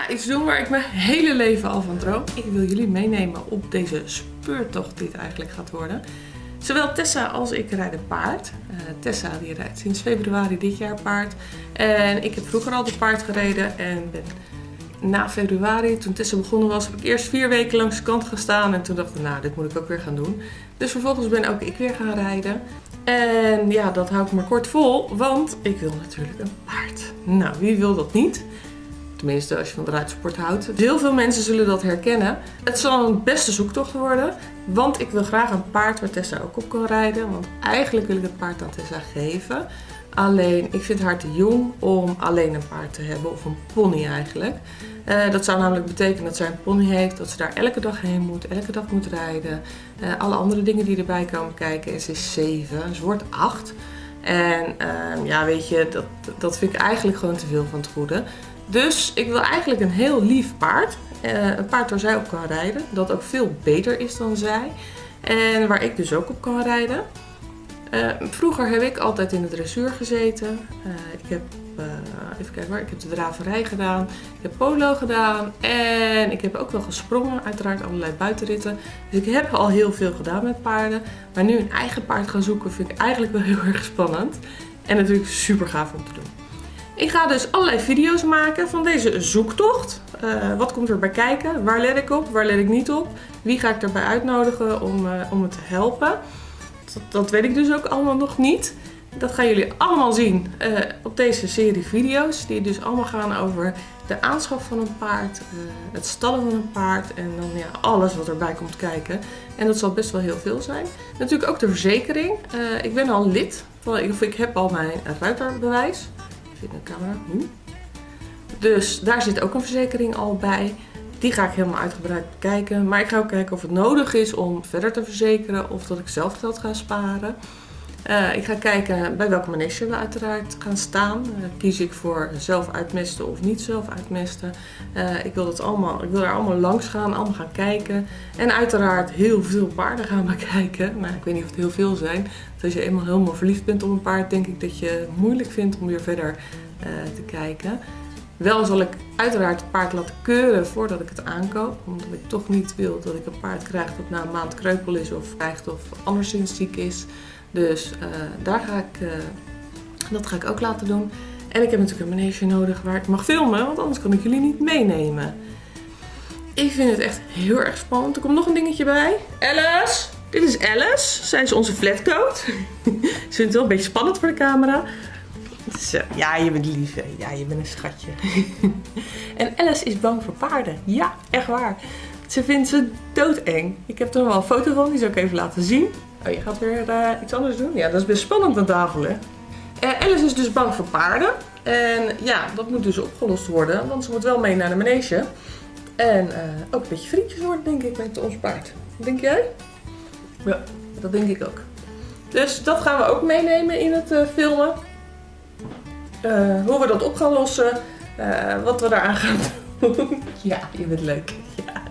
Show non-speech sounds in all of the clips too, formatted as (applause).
ga iets doen waar ik mijn hele leven al van droom. Ik wil jullie meenemen op deze speurtocht die het eigenlijk gaat worden. Zowel Tessa als ik rijden paard. Uh, Tessa die rijdt sinds februari dit jaar paard. En ik heb vroeger al de paard gereden en ben na februari, toen Tessa begonnen was, heb ik eerst vier weken langs de kant gestaan. En toen dacht ik, nou, dit moet ik ook weer gaan doen. Dus vervolgens ben ook ik weer gaan rijden. En ja, dat hou ik maar kort vol, want ik wil natuurlijk een paard. Nou, wie wil dat niet? Tenminste, als je van de ruitsport houdt. Heel veel mensen zullen dat herkennen. Het zal een beste zoektocht worden. Want ik wil graag een paard waar Tessa ook op kan rijden. Want eigenlijk wil ik het paard aan Tessa geven. Alleen, ik vind haar te jong om alleen een paard te hebben. Of een pony eigenlijk. Uh, dat zou namelijk betekenen dat zij een pony heeft. Dat ze daar elke dag heen moet. Elke dag moet rijden. Uh, alle andere dingen die erbij komen kijken. En ze is 7. Ze wordt 8. En uh, ja, weet je, dat, dat vind ik eigenlijk gewoon te veel van het goede. Dus ik wil eigenlijk een heel lief paard. Uh, een paard waar zij op kan rijden. Dat ook veel beter is dan zij. En waar ik dus ook op kan rijden. Uh, vroeger heb ik altijd in de dressuur gezeten. Uh, ik heb, even kijken waar, ik heb de draverij gedaan. Ik heb polo gedaan. En ik heb ook wel gesprongen. Uiteraard allerlei buitenritten. Dus ik heb al heel veel gedaan met paarden. Maar nu een eigen paard gaan zoeken vind ik eigenlijk wel heel erg spannend. En natuurlijk super gaaf om te doen. Ik ga dus allerlei video's maken van deze zoektocht. Uh, wat komt erbij kijken? Waar let ik op? Waar let ik niet op? Wie ga ik erbij uitnodigen om, uh, om me te helpen? Dat, weet ik dus ook allemaal nog niet. Dat gaan jullie allemaal zien uh, op deze serie video's. Die dus allemaal gaan over de aanschaf van een paard, het stallen van een paard en dan ja, alles wat erbij komt kijken. En dat zal best wel heel veel zijn. Natuurlijk ook de verzekering. ik ben al lid, ik, ik heb al mijn ruiterbewijs camera. Hm? Dus daar zit ook een verzekering al bij. Die ga ik helemaal uitgebreid bekijken. Maar ik ga ook kijken of het nodig is om verder te verzekeren of dat ik zelf geld ga sparen. Uh, ik ga kijken bij welke manege we uiteraard gaan staan. Uh, kies ik voor zelf uitmesten of niet zelf uitmesten. Uh, ik, wil dat allemaal, ik wil er allemaal langs gaan, allemaal gaan kijken. En uiteraard heel veel paarden gaan bekijken. (laughs) Maar ik weet niet of het heel veel zijn. Dus als je eenmaal helemaal verliefd bent op een paard, denk ik dat je het moeilijk vindt om weer verder te kijken. Wel zal ik uiteraard het paard laten keuren voordat ik het aankoop. Omdat ik toch niet wil dat ik een paard krijg dat na een maand kreupel is of krijgt of anderszins ziek is. Dus uh, daar ga ik, uh, dat ga ik ook laten doen. En ik heb natuurlijk een manege nodig waar ik mag filmen, want anders kan ik jullie niet meenemen. Ik vind het echt heel erg spannend. Er komt nog een dingetje bij. Alice! Dit is Alice. Zij is onze flatcoat. (laughs) Ze vindt het wel een beetje spannend voor de camera. Dus, uh, ja, je bent lief. Hè? Ja, je bent een schatje. (laughs) en Alice is bang voor paarden. Ja, echt waar. Ze vindt ze doodeng. Ik heb er wel een foto van, die zal ik even laten zien. Oh, je gaat weer uh, iets anders doen? Ja, dat is best spannend aan tafel, hè? Uh, Alice is dus bang voor paarden. En ja, dat moet dus opgelost worden, want ze moet wel mee naar de manege. En uh, ook een beetje vriendjes worden, denk ik, met ons paard. Denk jij? Ja, dat denk ik ook. Dus dat gaan we ook meenemen in het filmen. hoe we dat op gaan lossen. wat we daaraan gaan (laughs) doen. ja, je bent leuk. Ja.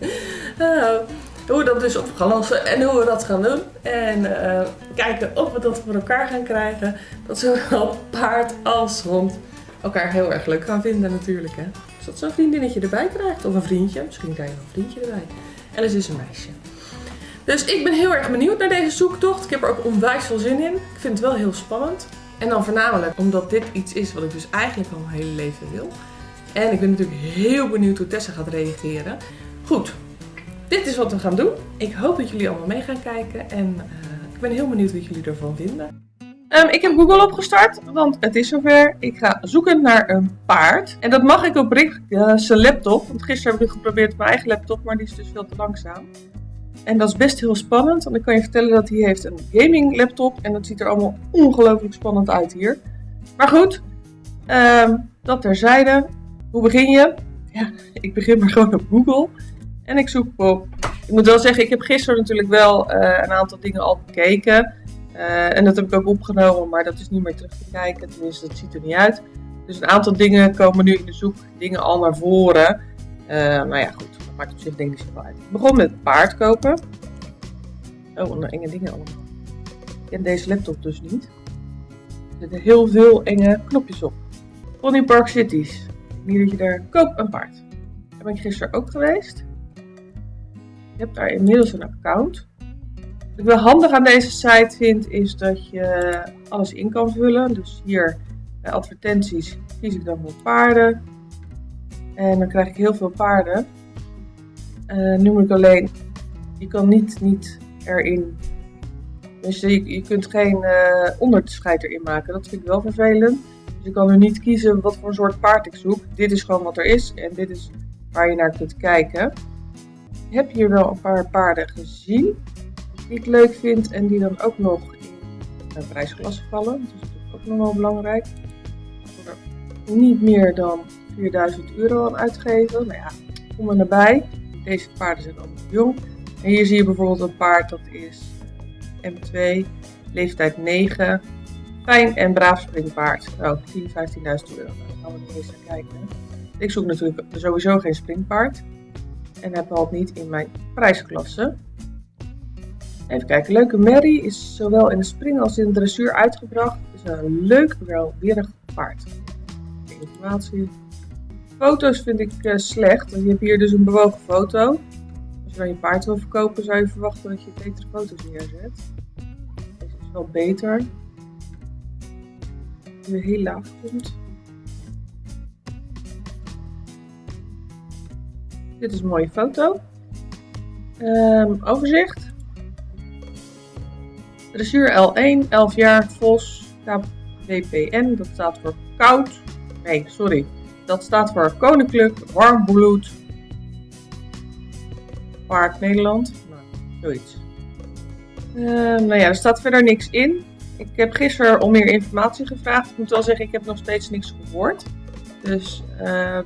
(laughs) Oh hoe we dat dus op gaan lossen en hoe we dat gaan doen. En uh, kijken of we dat voor elkaar gaan krijgen. Dat zowel (laughs) paard als hond elkaar heel erg leuk gaan vinden natuurlijk. Hè? Dus dat zo'n vriendinnetje erbij krijgt. Of een vriendje. Misschien krijg je een vriendje erbij. Alice is een meisje. Dus ik ben heel erg benieuwd naar deze zoektocht. Ik heb er ook onwijs veel zin in. Ik vind het wel heel spannend. En dan voornamelijk omdat dit iets is wat ik dus eigenlijk al mijn hele leven wil. En ik ben natuurlijk heel benieuwd hoe Tessa gaat reageren. Goed, dit is wat we gaan doen. Ik hoop dat jullie allemaal mee gaan kijken en uh, ik ben heel benieuwd wat jullie ervan vinden. Um, ik heb Google opgestart, want het is zover. Ik ga zoeken naar een paard. En dat mag ik op Rick uh, zijn laptop. Want gisteren heb ik geprobeerd op mijn eigen laptop, maar die is dus veel te langzaam. En dat is best heel spannend, want ik kan je vertellen dat hij heeft een gaming laptop. En dat ziet er allemaal ongelooflijk spannend uit hier. Maar goed, um, dat terzijde. Hoe begin je? Ja, ik begin maar gewoon op Google. En ik zoek op. Ik moet wel zeggen, ik heb gisteren natuurlijk wel uh, een aantal dingen al bekeken. Uh, en dat heb ik ook opgenomen, maar dat is niet meer terug te kijken. Tenminste, dat ziet er niet uit. Dus een aantal dingen komen nu in de zoek dingen al naar voren. Uh, nou ja, goed. Dat maakt op zich denk ik zo uit. Ik begon met paard kopen. Oh, en enge dingen allemaal. Ik ken deze laptop dus niet. Er zitten heel veel enge knopjes op. Pony Park Cities. Niet dat je daar koop een paard. Daar ben ik gisteren ook geweest. Je hebt daar inmiddels een account. Wat ik wel handig aan deze site vind, is dat je alles in kan vullen. Dus hier bij advertenties kies ik dan voor paarden. En dan krijg ik heel veel paarden. Uh, ik alleen, je kan niet, niet erin, dus je, je kunt geen uh, onderscheid erin maken. Dat vind ik wel vervelend. Dus je kan nu niet kiezen wat voor soort paard ik zoek. Dit is gewoon wat er is en dit is waar je naar kunt kijken. Heb hier wel een paar paarden gezien die ik leuk vind en die dan ook nog in een prijsklasse vallen. Dat is ook nog wel belangrijk. Er niet meer dan 4000 euro aan uitgeven. Nou ja, kom er naar bij. Deze paarden zijn allemaal jong. En hier zie je bijvoorbeeld een paard dat is M2, leeftijd 9. Fijn en braaf springpaard. Nou, 10.000, 15.000 euro. Nou, dan gaan we er eens naar kijken. Ik zoek natuurlijk sowieso geen springpaard. En heb al niet in mijn prijsklasse. Even kijken, Leuke Mary is zowel in de spring als in de dressuur uitgebracht. Is een leuk, wel weerig paard. Informatie. Foto's vind ik uh, slecht. Je hebt hier dus een bewogen foto. Als je dan je paard wil verkopen, zou je verwachten dat je betere foto's neerzet. Deze is wel beter. Die heel laag komt. Dit is een mooie foto. Um, overzicht. Dressuur L1, 11 jaar, Vos, KWPN, dat staat voor koud. Nee, sorry. Dat staat voor Koninklijk Warm Bloed Park Nederland. Nou, zoiets. Uh, nou ja, er staat verder niks in. Ik heb gisteren om meer informatie gevraagd. Ik moet wel zeggen, ik heb nog steeds niks gehoord. Dus uh,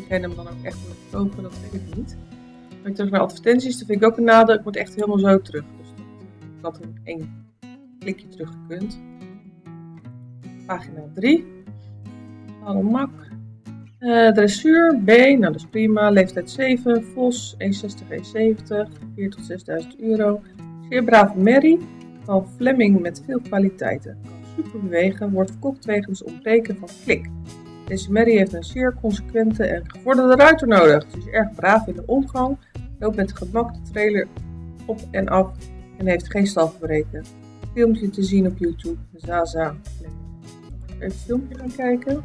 ik ga hem dan ook echt wil kopen, dat weet ik niet. Maar terug naar advertenties, dat vind ik ook een nadeel. Ik moet echt helemaal zo terug. Dus ik had in één klikje teruggekund. Pagina 3. Alle mak. Uh, dressuur B, nou dat is prima. Leeftijd 7. Vos 1,60, 1,70. 4 tot 6000 euro. Zeer brave Mary van Fleming met veel kwaliteiten. Kan super bewegen, wordt verkocht wegens ontbreken van klik. Deze Mary heeft een zeer consequente en gevorderde ruiter nodig. Ze is erg braaf in de omgang, loopt met gemak de trailer op en af en heeft geen stalverbreken. Filmpje te zien op YouTube, Zaza. Even het filmpje gaan kijken.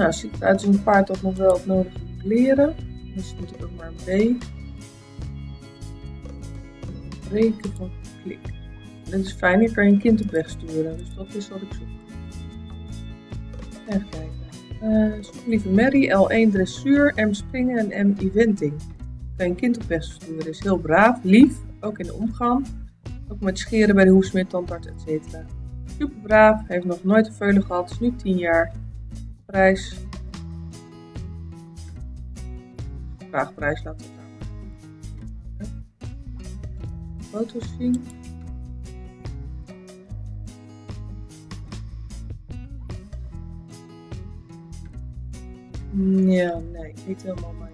Nou, ziet het uit als een paard dat nog wel het nodige moet leren. Dus moet ook maar een B. Breken van klik. Dit is fijn, hier kan je een kind op weg sturen. Dus dat is wat ik zoek. Even kijken. Uh, zoek lieve Mary, L1 dressuur, M springen en M eventing. Kan je een kind op weg sturen. Is heel braaf, lief, ook in de omgang. Ook met scheren bij de hoefsmid, tandarts, etc. Super braaf, heeft nog nooit een veulen gehad, is nu 10 jaar prijs. Vraagprijs laten we gaan. Foto's zien. Ja, nee, niet helemaal mijn.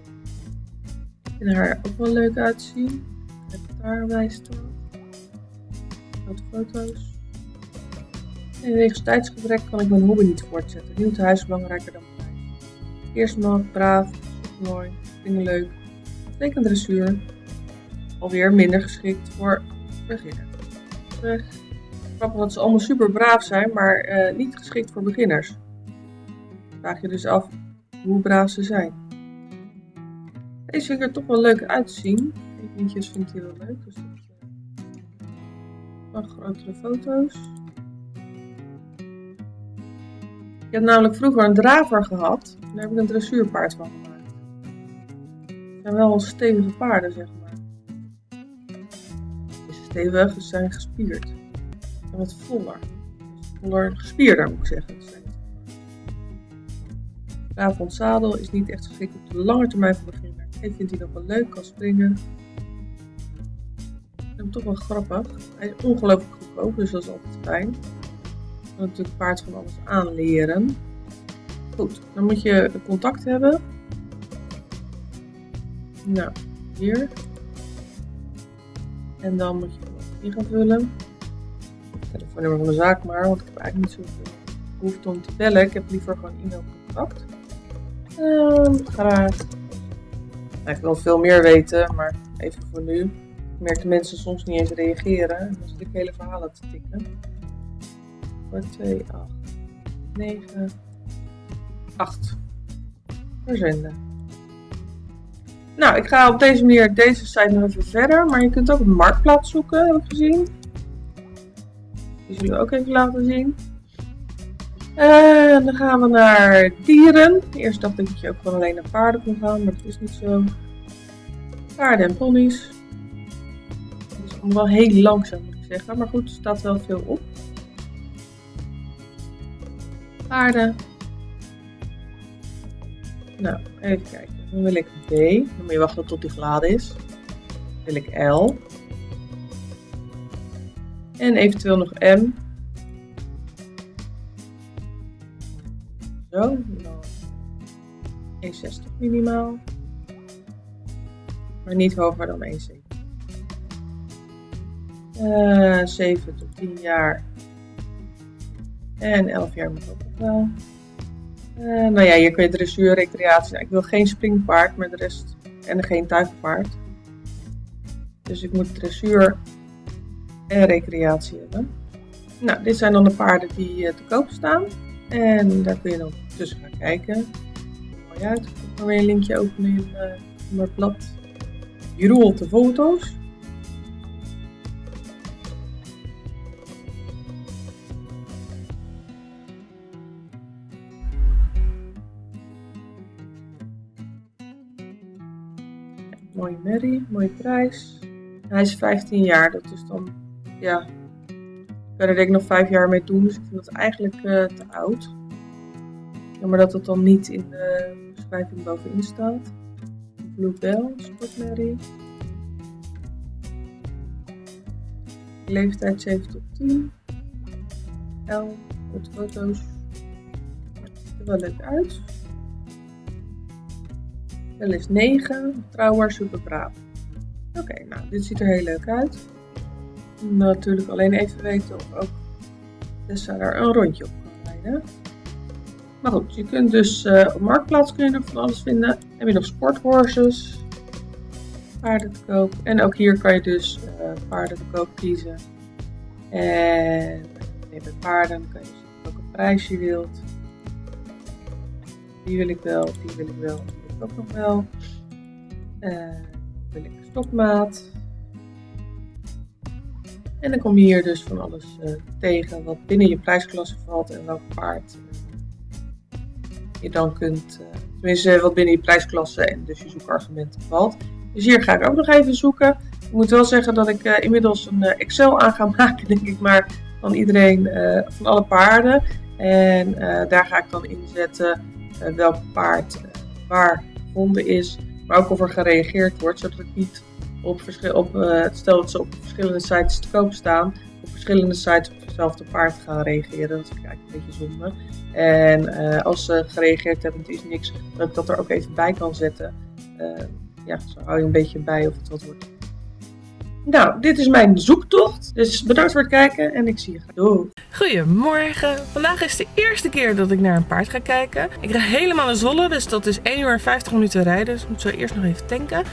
Ik vind haar ook wel leuk uitzien. Het daar wijst Wat foto's. Wegens tijdsgebrek kan ik mijn hobby niet voortzetten. Nieuw huis is belangrijker dan prijs. Eerst nog braaf, mooi, dingen leuk. Teken dressuur. Alweer minder geschikt voor beginners. Weg. Grappig dat ze allemaal super braaf zijn, maar uh, niet geschikt voor beginners. Vraag je dus af hoe braaf ze zijn. Deze ziet er toch wel leuk uitzien. Eventjes vind ik wel leuk. Dus dat, uh, grotere foto's. Ik heb namelijk vroeger een draver gehad. Daar heb ik een dressuurpaard van gemaakt. Het zijn wel stevige paarden, zeg maar. Deze stevig, ze zijn gespierd. En wat voller. Voller gespierder moet ik zeggen. Brabant zadel is niet echt geschikt op de lange termijn voor beginners. Ik vind hij nog wel leuk, kan springen. Ik vind hem toch wel grappig. Hij is ongelooflijk goedkoop, dus dat is altijd fijn. Kan natuurlijk paard van alles aanleren. Goed, dan moet je contact hebben. Nou, hier. En dan moet je in gaan vullen. Telefoonnummer van de zaak maar, want ik heb eigenlijk niet zoveel behoefte om te bellen. Ik heb liever gewoon e-mailcontact. Um, graag. Nou, ik wil veel meer weten, maar even voor nu. Ik merk dat mensen soms niet eens reageren. Dan zit ik hele verhalen te tikken. Voor 2, 8, 9, 8. Verzenden. Nou, ik ga op deze manier deze site nog even verder. Maar je kunt ook een marktplaats zoeken, heb ik gezien. Die zullen we ook even laten zien. En dan gaan we naar dieren. Eerst dacht ik dat je ook gewoon alleen naar paarden kon gaan, maar dat is niet zo. Paarden en ponies. Dat is allemaal wel heel langzaam moet ik zeggen, maar goed, er staat wel veel op. Paarden. Nou, even kijken. Dan wil ik B. Dan moet je wachten tot die geladen is. Dan wil ik L. En eventueel nog M. Zo, 1,60 minimaal. Maar niet hoger dan 1,70. Uh, 7 tot 10 jaar. En 11 jaar moet ook nog wel. Uh, nou ja, hier kun je dressuur, recreatie. Nou, ik wil geen springpaard, maar de rest. En geen tuigpaard. Dus ik moet dressuur en recreatie hebben. Nou, dit zijn dan de paarden die uh, te koop staan. En daar kun je dan tussen gaan kijken. Mooi uit. Ik ga weer een linkje openen in, uh, mijn blad. Je rolt de foto's. Mooie merrie, mooie prijs. Hij is 15 jaar, dat is dan, ja, ik kan er denk ik nog 5 jaar mee doen, dus ik vind dat eigenlijk uh, te oud. Jammer dat het dan niet in de beschrijving bovenin staat. Blue Bell, sportmerrie. Leeftijd 7 tot 10. L, met foto's. Ziet er wel leuk uit. Wel is 9, trouwer, super braaf. Oké, nou, dit ziet er heel leuk uit. Natuurlijk alleen even weten of ook Tessa daar een rondje op kan rijden. Maar goed, je kunt dus uh, op Marktplaats kun je nog van alles vinden. Heb je nog sporthorses, paarden te koop. En ook hier kan je dus uh, paarden te koop kiezen. En bij paarden kan je zien welke prijs je wilt. Die wil ik wel, die wil ik wel, ook nog wel. Uh, wil ik stokmaat. En dan kom je hier dus van alles uh, tegen wat binnen je prijsklasse valt en welk paard je dan kunt, tenminste wat binnen je prijsklasse en dus je zoekargumenten valt. Dus hier ga ik ook nog even zoeken. Ik moet wel zeggen dat ik inmiddels een Excel aan ga (laughs) maken, denk ik maar, van iedereen, van alle paarden. En daar ga ik dan inzetten welk paard waar gevonden is, maar ook of er gereageerd wordt, zodat ik niet op, op ze op verschillende sites te koop staan, op verschillende sites op hetzelfde paard gaan reageren. Dat ik eigenlijk een beetje zonde. En uh, als ze gereageerd hebben, het is niks, dat ik dat er ook even bij kan zetten. Uh, ja, zo hou je een beetje bij of het wat wordt. Nou, dit is mijn zoektocht. Dus bedankt voor het kijken en ik zie je. Doei. Goedemorgen. Vandaag is de eerste keer dat ik naar een paard ga kijken. Ik ga helemaal naar Zolle, dus dat is 1 uur en 50 minuten rijden. Dus ik moet zo eerst nog even tanken.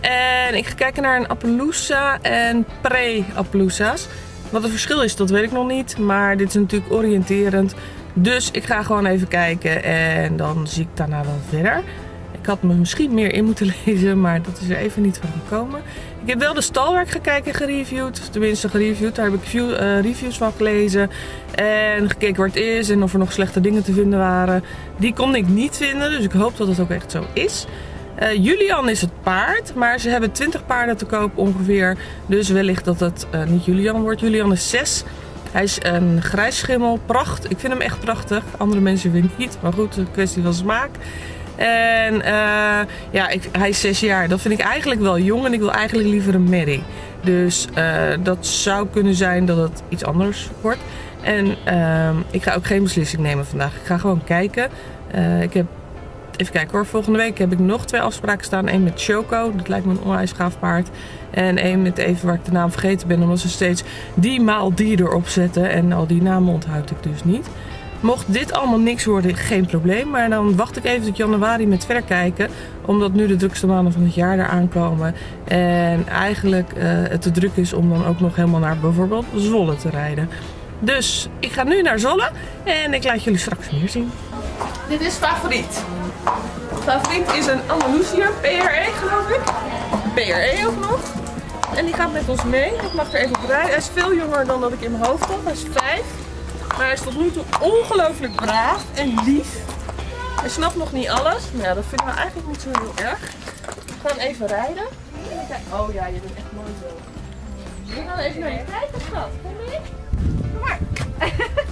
En ik ga kijken naar een Appaloosa en pre-Appaloosa's. Wat het verschil is, dat weet ik nog niet. Maar dit is natuurlijk oriënterend. Dus ik ga gewoon even kijken en dan zie ik daarna wel verder. Had me misschien meer in moeten (laughs) lezen, maar dat is er even niet van gekomen. Ik heb wel de stalwerk gekeken gereviewd. Tenminste gereviewd, daar heb ik view, uh, reviews van gelezen. En gekeken waar het is en of er nog slechte dingen te vinden waren. Die kon ik niet vinden, dus ik hoop dat het ook echt zo is. Uh, Julian is het paard, maar ze hebben 20 paarden te koop ongeveer. Dus wellicht dat het uh, niet Julian wordt. Julian is 6. Hij is een grijs schimmel. Pracht. Ik vind hem echt prachtig. Andere mensen vinden niet. Maar goed, een kwestie van smaak. En uh, ja, ik, hij is 6 jaar. Dat vind ik eigenlijk wel jong. En ik wil eigenlijk liever een merrie. Dus dat zou kunnen zijn dat het iets anders wordt. En ehm, ik ga ook geen beslissing nemen vandaag. Ik ga gewoon kijken. Eh, ik heb, even kijken hoor, volgende week heb ik nog twee afspraken staan. Eén met Choco, dat lijkt me een onwijs gaaf paard. En één met even waar ik de naam vergeten ben, omdat ze steeds die maal die erop zetten. En al die namen onthoud ik dus niet. Mocht dit allemaal niks worden, geen probleem. Maar dan wacht ik even tot januari met verkijken. Omdat nu de drukste maanden van het jaar eraan komen. En eigenlijk uh, het te druk is om dan ook nog helemaal naar bijvoorbeeld Zwolle te rijden. Dus ik ga nu naar Zolle en ik laat jullie straks meer zien. Dit is favoriet. Favoriet is een Andalusiër, PRE geloof ik. PRE ook nog. En die gaat met ons mee. Ik mag er even op rijden. Hij is veel jonger dan dat ik in mijn hoofd had. Hij is vijf. Maar hij is tot nu toe ongelooflijk braaf en lief. Hij snapt nog niet alles. Maar ja, dat vinden we eigenlijk niet zo heel erg. We gaan even rijden. Oh ja, je bent echt mooi zo. We gaan even naar je kijken, schat. Kom mee. Kom maar. (laughs)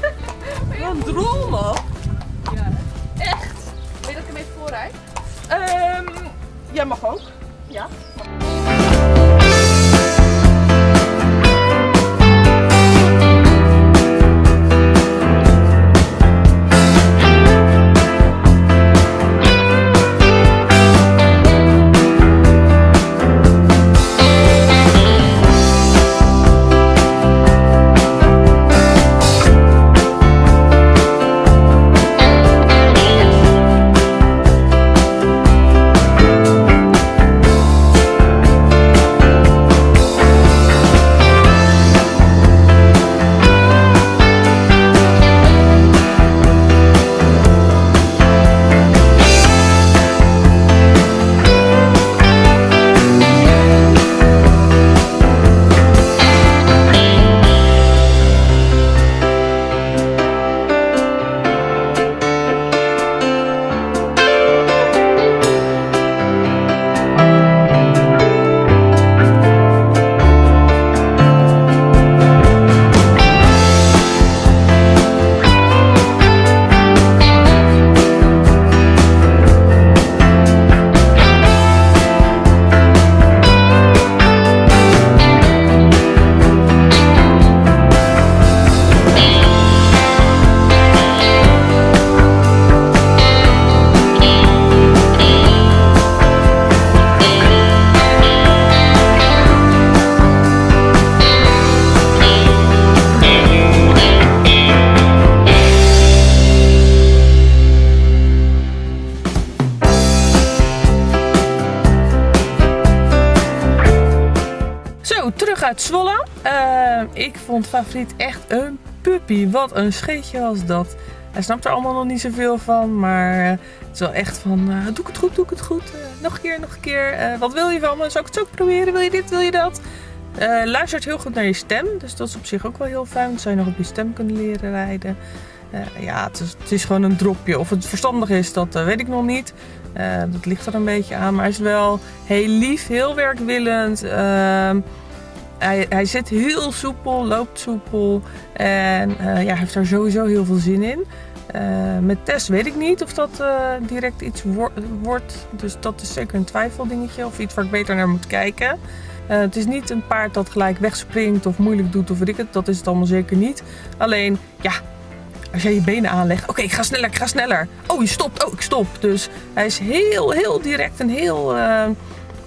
uit Zwolle. Uh, ik vond favoriet echt een puppy. Wat een scheetje was dat. Hij snapt er allemaal nog niet zoveel van, maar uh, het is wel echt van, uh, doe ik het goed, doe ik het goed. nog een keer, nog een keer. wat wil je van me? Zal ik het ook proberen? Wil je dit, wil je dat? luistert heel goed naar je stem, dus dat is op zich ook wel heel fijn. Zou je nog op je stem kunnen leren rijden. ja, het is, het is, gewoon een dropje. Of het verstandig is, dat weet ik nog niet. dat ligt er een beetje aan, maar hij is wel heel lief, heel werkwillend. Hij, hij zit heel soepel, loopt soepel en uh, ja, heeft daar sowieso heel veel zin in. Uh, met Tess weet ik niet of dat uh, direct iets wo wordt. Dus dat is zeker een twijfeldingetje of iets waar ik beter naar moet kijken. het is niet een paard dat gelijk wegspringt of moeilijk doet of weet ik het. Dat is het allemaal zeker niet. Alleen, ja, als jij je benen aanlegt. Oké, ik ga sneller, ik ga sneller. Oh, je stopt. Oh, ik stop. Dus hij is heel, heel direct en heel,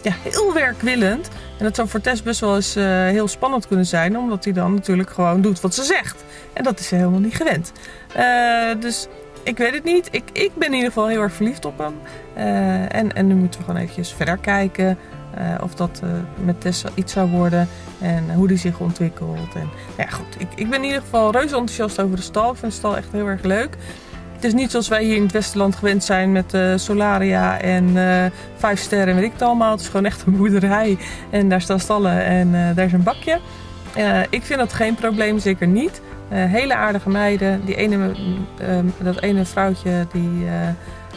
ja, heel werkwillend. En dat zou voor Tess best wel eens uh, heel spannend kunnen zijn, omdat hij dan natuurlijk gewoon doet wat ze zegt. En dat is ze helemaal niet gewend. Uh, dus ik weet het niet. Ik, ik ben in ieder geval heel erg verliefd op hem. Uh, en, en nu moeten we gewoon eventjes verder kijken of dat met Tess iets zou worden. En hoe die zich ontwikkelt. En, ja, goed. Ik, ik ben in ieder geval reuze enthousiast over de stal. Ik vind de stal echt heel erg leuk. Het is niet zoals wij hier in het Westerland gewend zijn met uh, Solaria en uh, vijf sterren weet ik het allemaal. Het is gewoon echt een boerderij en daar staan stallen en uh, daar is een bakje. ik vind dat geen probleem, zeker niet. hele aardige meiden. Die ene, dat ene vrouwtje die,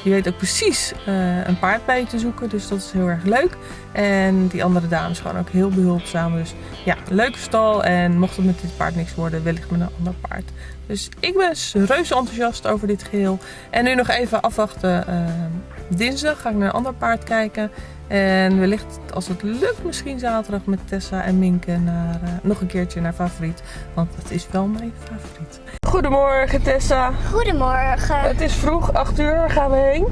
weet ook precies een paard bij je te zoeken. Dus dat is heel erg leuk. En die andere dames gewoon ook heel behulpzaam. Dus ja, leuke stal. En mocht het met dit paard niks worden, wellicht met een ander paard. Dus ik ben reuze enthousiast over dit geheel. En nu nog even afwachten. Uh, dinsdag ga ik naar een ander paard kijken. En wellicht, als het lukt, misschien zaterdag met Tessa en Minke naar, eh, nog een keertje naar favoriet. Want het is wel mijn favoriet. Goedemorgen Tessa. Goedemorgen. Het is vroeg, 8 uur. Waar gaan we heen?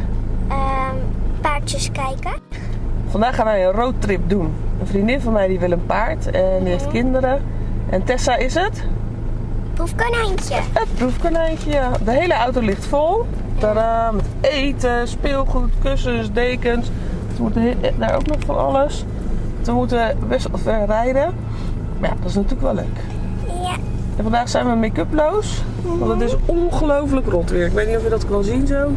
Ehm, paardjes kijken. Vandaag gaan wij een roadtrip doen. Een vriendin van mij die wil een paard en die heeft kinderen. En Tessa is het? Proefkonijntje. Het proefkonijntje. ja. De hele auto ligt vol. Tadaa, met eten, speelgoed, kussens, dekens. We moeten daar ook nog van alles. We moeten best wel ver rijden. Maar ja, dat is natuurlijk wel leuk. Ja. En vandaag zijn we make-uploos. Want het is ongelooflijk rot weer. Ik weet niet of je dat kan zien zo.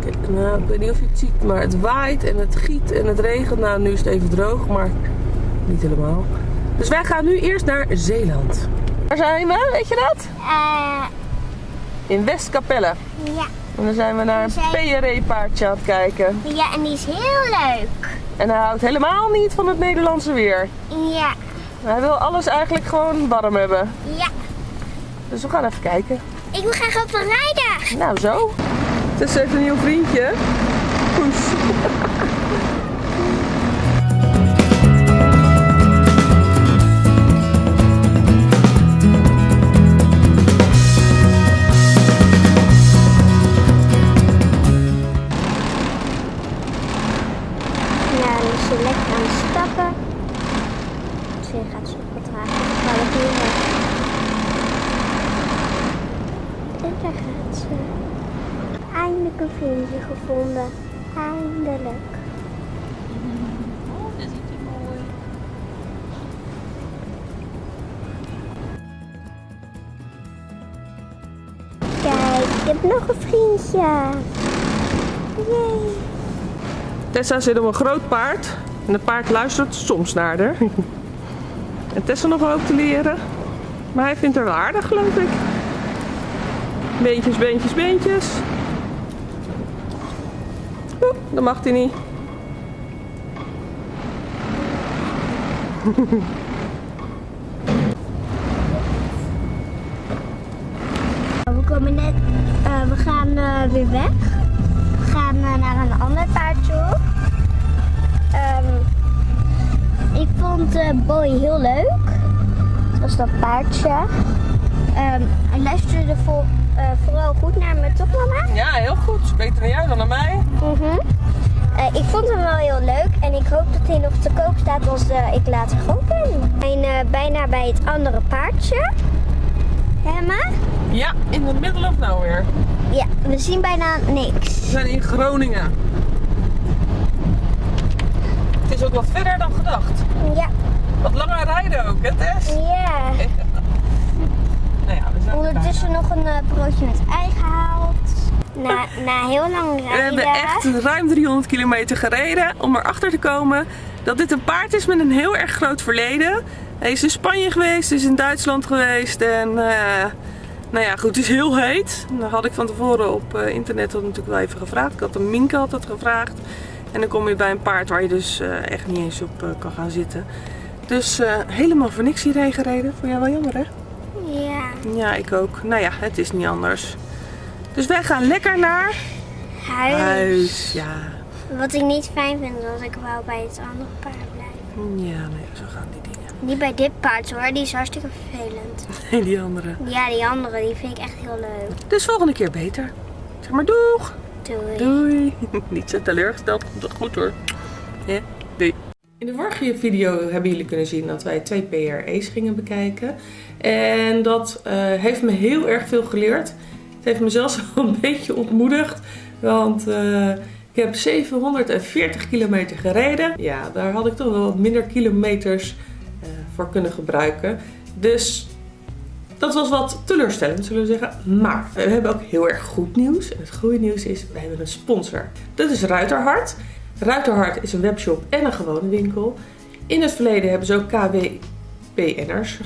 Kijk, nou, ik weet niet of je het ziet. Maar het waait en het giet en het regent. Nou, nu is het even droog, maar niet helemaal. Dus wij gaan nu eerst naar Zeeland. Waar zijn we? Weet je dat? Eh, In Westkapelle. ja. En dan zijn we naar zijn- een PRE-paardje aan het kijken. Ja, en die is heel leuk. En hij houdt helemaal niet van het Nederlandse weer. Ja. Hij wil alles eigenlijk gewoon warm hebben. Ja. Dus we gaan even kijken. Ik wil graag op rijden. Nou, zo. Het is even een nieuw vriendje. Poes. Ze gaat zo wat traag. Gaan we hier. En daar gaat ze. Eindelijk een vriendje gevonden. Eindelijk. Kijk, ik heb nog een vriendje. Yay. Tessa zit op een groot paard. En het paard luistert soms naar haar. En Tessa nog ook te leren. Maar hij vindt haar wel aardig, geloof ik. Beentjes, beentjes, beentjes. Oeh, dat mag hij niet. We komen net, eh, we gaan eh, weer weg. We gaan eh, naar een ander paard toe. Vond eh Boy heel leuk. Het was dat paardje. Ehm, hij luisterde vol, eh, vooral goed naar me, toch mama? Ja, heel goed. Beter naar jou dan naar mij. Eh, ik vond hem wel heel leuk en ik hoop dat hij nog te koop staat als ik later groot ben. We zijn eh, bijna bij het andere paardje. Emma? Ja, in the middle of nowhere. Ja, we zien bijna niks. We zijn in Groningen. Het is ook wat verder dan gedacht. Ja, Wat langer rijden ook, hè Tess? ja. (laughs) Nou ja, we zijn Ondertussen nog een eh, broodje met ei gehaald. Na, (laughs) na heel lang We rijden. hebben echt ruim 300 kilometer gereden om erachter te komen dat dit een paard is met een heel erg groot verleden. Hij is in Spanje geweest, is in Duitsland geweest en eh, nou ja, goed, het is heel heet. Dat had ik van tevoren op eh, internet dat natuurlijk wel even gevraagd. Ik had een Minke had dat gevraagd. En dan kom je bij een paard waar je dus eh, echt niet eens op eh, kan gaan zitten. Dus eh, helemaal voor niks hierheen gereden. Vond jij wel jammer hè? Ja. Ja, ik ook. Nou ja, het is niet anders. Dus wij gaan lekker naar Huis. huis. Ja. Wat ik niet fijn vind, is dat ik wel bij het andere paard blijf. Ja, nee, zo gaan die dingen. Niet bij dit paard hoor, die is hartstikke vervelend. (laughs) Nee, die andere. Ja, die andere, die vind ik echt heel leuk. Dus volgende keer beter. Zeg maar doeg. Doei. Doei. (laughs) Niet zo teleurgesteld. Komt dat goed hoor. Ja, doei. In de vorige video hebben jullie kunnen zien dat wij twee PRE's gingen bekijken. En dat eh, heeft me heel erg veel geleerd. Het heeft me zelfs (laughs) wel een beetje ontmoedigd. Want eh, ik heb 740 kilometer gereden. Ja, daar had ik toch wel wat minder kilometers eh, voor kunnen gebruiken. Dus dat was wat teleurstellend, zullen we zeggen. Maar we hebben ook heel erg goed nieuws. En het goede nieuws is, we hebben een sponsor. Dat is Ruiterhart. Ruiterhart is een webshop en een gewone winkel. In het verleden hebben ze ook KWPN'ers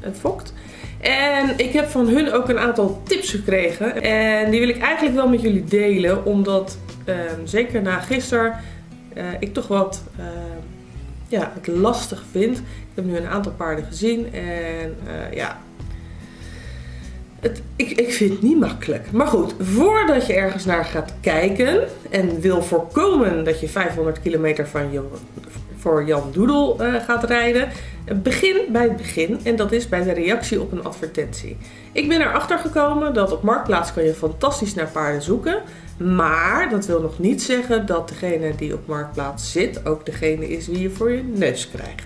gefokt. En ik heb van hun ook een aantal tips gekregen. En die wil ik eigenlijk wel met jullie delen. Omdat, ehm, zeker na gisteren, eh, ik toch wat ehm, ja, het lastig vind. Ik heb nu een aantal paarden gezien. En eh, ja, Het, ik, ik vind het niet makkelijk. Maar goed, voordat je ergens naar gaat kijken en wil voorkomen dat je 500 kilometer van je, voor Jan Doedel uh, gaat rijden, begin bij het begin en dat is bij de reactie op een advertentie. Ik ben erachter gekomen dat op Marktplaats kan je fantastisch naar paarden zoeken, maar dat wil nog niet zeggen dat degene die op Marktplaats zit ook degene is wie je voor je neus krijgt.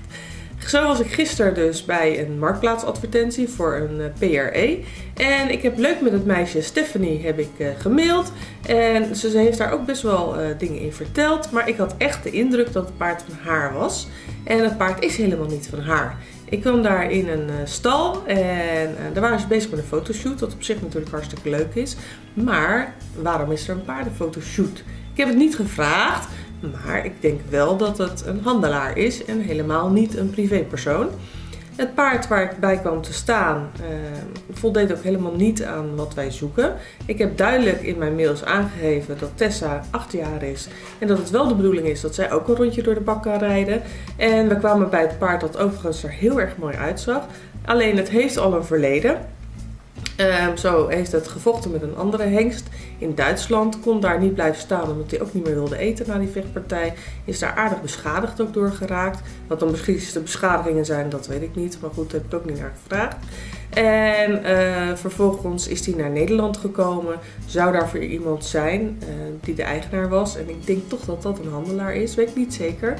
Zo was ik gisteren dus bij een marktplaatsadvertentie voor een eh, PRE. En ik heb leuk met het meisje Stephanie heb ik uh, gemaild. En ze, heeft daar ook best wel uh, dingen in verteld. Maar ik had echt de indruk dat het paard van haar was. En het paard is helemaal niet van haar. Ik kwam daar in een stal en daar waren ze bezig met een fotoshoot. Wat op zich natuurlijk hartstikke leuk is. Maar waarom is er een paardenfotoshoot? Ik heb het niet gevraagd. Maar ik denk wel dat het een handelaar is en helemaal niet een privépersoon. Het paard waar ik bij kwam te staan uh, voldeed ook helemaal niet aan wat wij zoeken. Ik heb duidelijk in mijn mails aangegeven dat Tessa 8 jaar is en dat het wel de bedoeling is dat zij ook een rondje door de bak kan rijden. En we kwamen bij het paard dat overigens er heel erg mooi uitzag. Alleen het heeft al een verleden. Um, zo heeft het gevochten met een andere hengst in Duitsland. Kon daar niet blijven staan omdat hij ook niet meer wilde eten na die vechtpartij. Is daar aardig beschadigd ook door geraakt. Wat dan precies de beschadigingen zijn, dat weet ik niet. Maar goed, heb ik ook niet naar gevraagd. En uh, vervolgens is hij naar Nederland gekomen. Zou daar voor iemand zijn uh, die de eigenaar was. En ik denk toch dat dat een handelaar is, weet ik niet zeker.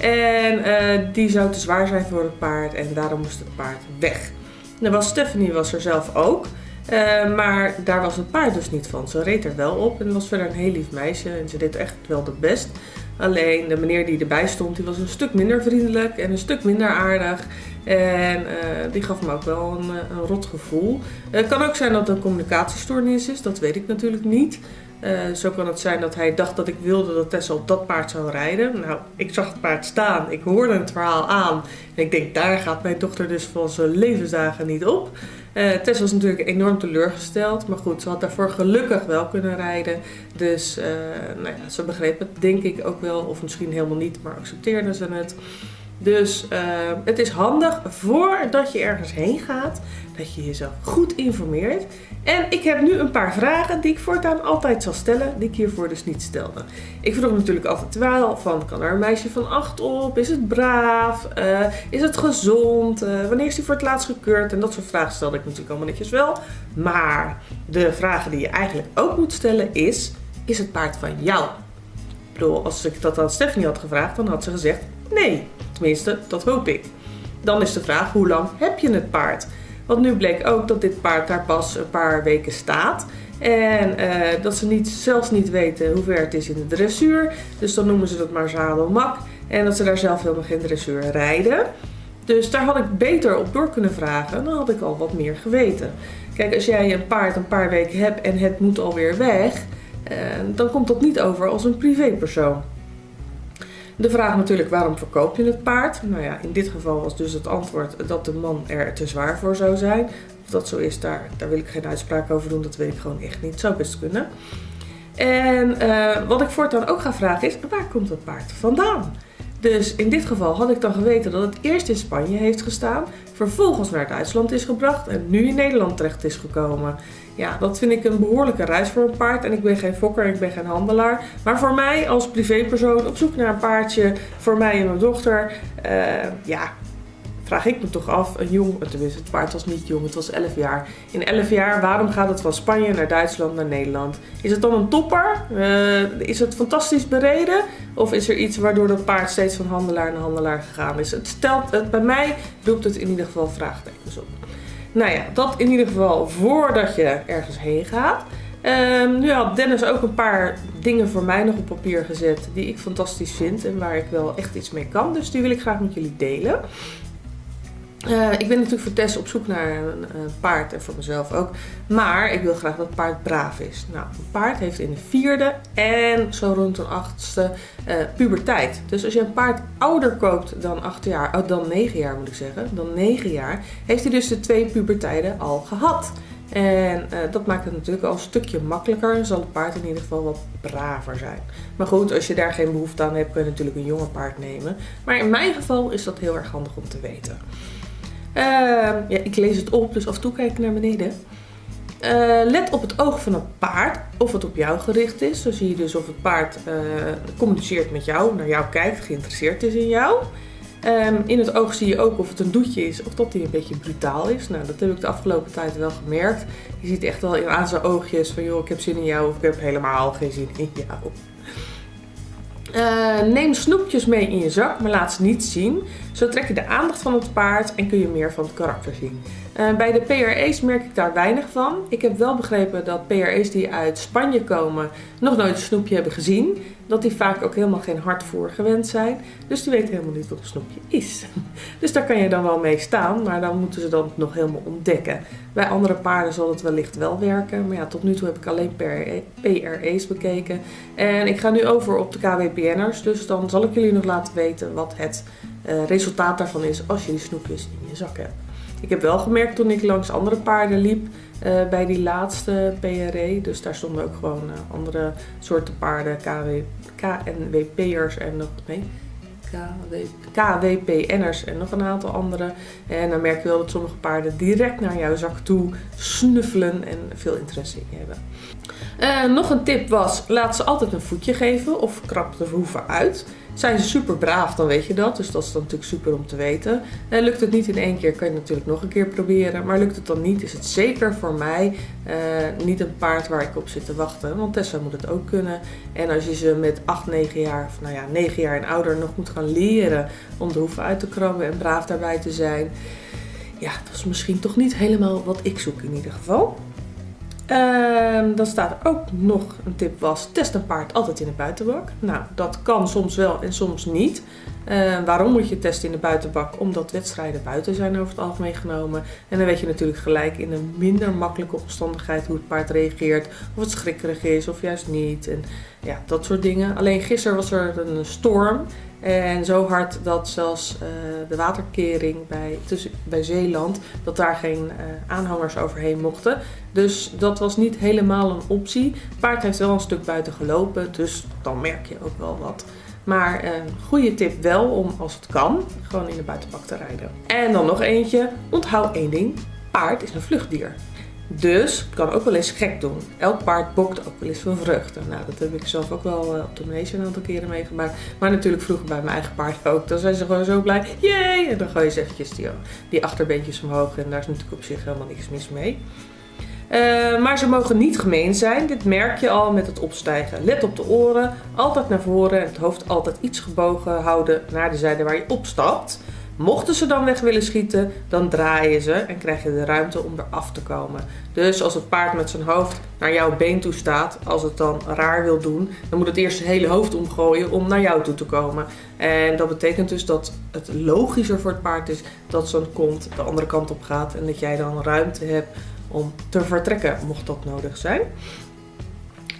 En uh, die zou te zwaar zijn voor het paard en daarom moest het paard weg. Was Stephanie was er zelf ook. Uh, maar daar was het paard dus niet van. Ze reed er wel op en was verder een heel lief meisje. En ze deed echt wel de best. Alleen de meneer die erbij stond, die was een stuk minder vriendelijk en een stuk minder aardig. En uh, die gaf me ook wel een, eh, een rot gevoel. Het kan ook zijn dat het een communicatiestoornis is, dat weet ik natuurlijk niet. Uh, zo kan het zijn dat hij dacht dat ik wilde dat Tessa op dat paard zou rijden. Nou, ik zag het paard staan, ik hoorde het verhaal aan. En ik denk, daar gaat mijn dochter dus van zijn levensdagen niet op. Uh, Tess was natuurlijk enorm teleurgesteld. Maar goed, ze had daarvoor gelukkig wel kunnen rijden. Dus uh, nou ja, ze begreep het denk ik ook wel. Of misschien helemaal niet, maar accepteerde ze het. Dus uh, het is handig voordat je ergens heen gaat, dat je jezelf goed informeert. En ik heb nu een paar vragen die ik voortaan altijd zal stellen, die ik hiervoor dus niet stelde. Ik vroeg natuurlijk altijd wel van, kan er een meisje van 8 op? Is het braaf? Uh, is het gezond? Uh, wanneer is die voor het laatst gekeurd? En dat soort vragen stelde ik natuurlijk allemaal netjes wel. Maar de vragen die je eigenlijk ook moet stellen is, is het paard van jou? Ik bedoel, als ik dat aan Stephanie had gevraagd, dan had ze gezegd nee. Tenminste, dat hoop ik. Dan is de vraag, hoe lang heb je het paard? Want nu bleek ook dat dit paard daar pas een paar weken staat. En uh, dat ze niet, zelfs niet weten hoe ver het is in de dressuur. Dus dan noemen ze dat maar zadelmak. En dat ze daar zelf helemaal geen dressuur rijden. Dus daar had ik beter op door kunnen vragen. Dan had ik al wat meer geweten. Kijk, als jij een paard een paar weken hebt en het moet alweer weg. Uh, dan komt dat niet over als een privépersoon. De vraag natuurlijk, waarom verkoop je het paard? Nou ja, in dit geval was dus het antwoord dat de man er te zwaar voor zou zijn. Of dat zo is, daar, daar wil ik geen uitspraak over doen. Dat weet ik gewoon echt niet. Zou best kunnen. En uh, wat ik voortaan ook ga vragen is, waar komt het paard vandaan? Dus in dit geval had ik dan geweten dat het eerst in Spanje heeft gestaan, vervolgens naar Duitsland is gebracht en nu in Nederland terecht is gekomen. Ja, dat vind ik een behoorlijke reis voor een paard. En ik ben geen fokker, ik ben geen handelaar. Maar voor mij als privépersoon op zoek naar een paardje, voor mij en mijn dochter, uh, ja, vraag ik me toch af, een jong, tenminste het paard was niet jong, het was 11 jaar. In 11 jaar, waarom gaat het van Spanje naar Duitsland naar Nederland? Is het dan een topper? Uh, is het fantastisch bereden? Of is er iets waardoor dat paard steeds van handelaar naar handelaar gegaan is? Het stelt, bij mij roept het in ieder geval vraagtekens op. Nou ja, dat in ieder geval voordat je ergens heen gaat. Um, nu had Dennis ook een paar dingen voor mij nog op papier gezet die ik fantastisch vind en waar ik wel echt iets mee kan. Dus die wil ik graag met jullie delen. Uh, ik ben natuurlijk voor Tess op zoek naar een, een, paard en voor mezelf ook. Maar ik wil graag dat het paard braaf is. Nou, een paard heeft in de vierde en zo rond een achtste uh, puberteit. Dus als je een paard ouder koopt dan acht jaar, oh, dan negen jaar moet ik zeggen, dan negen jaar, heeft hij dus de twee pubertijden al gehad. En dat maakt het natuurlijk al een stukje makkelijker. Zal het paard in ieder geval wat braver zijn. Maar goed, als je daar geen behoefte aan hebt, kun je natuurlijk een jonge paard nemen. Maar in mijn geval is dat heel erg handig om te weten. Uh, ja, ik lees het op, dus af en toe kijk ik naar beneden. Eh, let op het oog van het paard, of het op jou gericht is. Zo zie je dus of het paard uh, communiceert met jou, naar jou kijkt, geïnteresseerd is in jou. Um, in het oog zie je ook of het een doetje is of dat hij een beetje brutaal is. Nou, dat heb ik de afgelopen tijd wel gemerkt. Je ziet echt wel aan zijn oogjes van joh, ik heb zin in jou of ik heb helemaal geen zin in jou. Uh, neem snoepjes mee in je zak, maar laat ze niet zien. Zo trek je de aandacht van het paard en kun je meer van het karakter zien. Uh, bij de PRE's merk ik daar weinig van. Ik heb wel begrepen dat PRE's die uit Spanje komen nog nooit een snoepje hebben gezien. Dat die vaak ook helemaal geen hardvoer gewend zijn. Dus die weten helemaal niet wat een snoepje is. (laughs) Dus daar kan je dan wel mee staan, maar dan moeten ze dan nog helemaal ontdekken. Bij andere paarden zal het wellicht wel werken. Maar ja, tot nu toe heb ik alleen PRE's bekeken. En ik ga nu over op de KWPN'ers. Dus dan zal ik jullie nog laten weten wat het uh, resultaat daarvan is als je die snoepjes in je zak hebt. Ik heb wel gemerkt toen ik langs andere paarden liep uh, bij die laatste PRE. Dus daar stonden ook gewoon uh, andere soorten paarden, KW, KNWP'ers en nog, KW, KWPN'ers en nog een aantal andere. En dan merk je wel dat sommige paarden direct naar jouw zak toe snuffelen en veel interesse in je hebben. Uh, nog een tip was, laat ze altijd een voetje geven of krap de hoeven uit. Zijn ze super braaf, dan weet je dat. Dus dat is dan natuurlijk super om te weten. En lukt het niet in één keer, kan je natuurlijk nog een keer proberen. Maar lukt het dan niet, is het zeker voor mij uh, niet een paard waar ik op zit te wachten. Want Tessa moet het ook kunnen. En als je ze met 8, 9 jaar, of nou ja, 9 jaar en ouder nog moet gaan leren om de hoeven uit te krabben en braaf daarbij te zijn. Ja, dat is misschien toch niet helemaal wat ik zoek in ieder geval. Uh, dan staat er ook nog een tip was, test een paard altijd in de buitenbak. Nou, dat kan soms wel en soms niet. Uh, waarom moet je testen in de buitenbak? Omdat wedstrijden buiten zijn over het algemeen genomen. En dan weet je natuurlijk gelijk in een minder makkelijke omstandigheid hoe het paard reageert. Of het schrikkerig is of juist niet. En ja, dat soort dingen. Alleen gisteren was er een storm. En zo hard dat zelfs uh, de waterkering bij, tussen, bij Zeeland, dat daar geen uh, aanhangers overheen mochten. Dus dat was niet helemaal een optie. Paard heeft wel een stuk buiten gelopen, dus dan merk je ook wel wat. Maar een goede tip wel om als het kan, gewoon in de buitenbak te rijden. En dan nog eentje, onthoud één ding. Paard is een vluchtdier. Dus kan ook wel eens gek doen. Elk paard bokt ook wel eens van vruchten. Nou, dat heb ik zelf ook wel uh, op de manege een aantal keren meegemaakt. Maar natuurlijk vroeger bij mijn eigen paard ook. Dan zijn ze gewoon zo blij. Jee! En dan gooi je ze eventjes die, die achterbeentjes omhoog. En daar is natuurlijk op zich helemaal niks mis mee. Uh, maar ze mogen niet gemeen zijn. Dit merk je al met het opstijgen. Let op de oren. Altijd naar voren. En het hoofd altijd iets gebogen houden naar de zijde waar je opstapt. Mochten ze dan weg willen schieten, dan draai je ze en krijg je de ruimte om eraf te komen. Dus als het paard met zijn hoofd naar jouw been toe staat, als het dan raar wil doen, dan moet het eerst zijn hele hoofd omgooien om naar jou toe te komen. En dat betekent dus dat het logischer voor het paard is dat zo'n kont de andere kant op gaat en dat jij dan ruimte hebt om te vertrekken, mocht dat nodig zijn.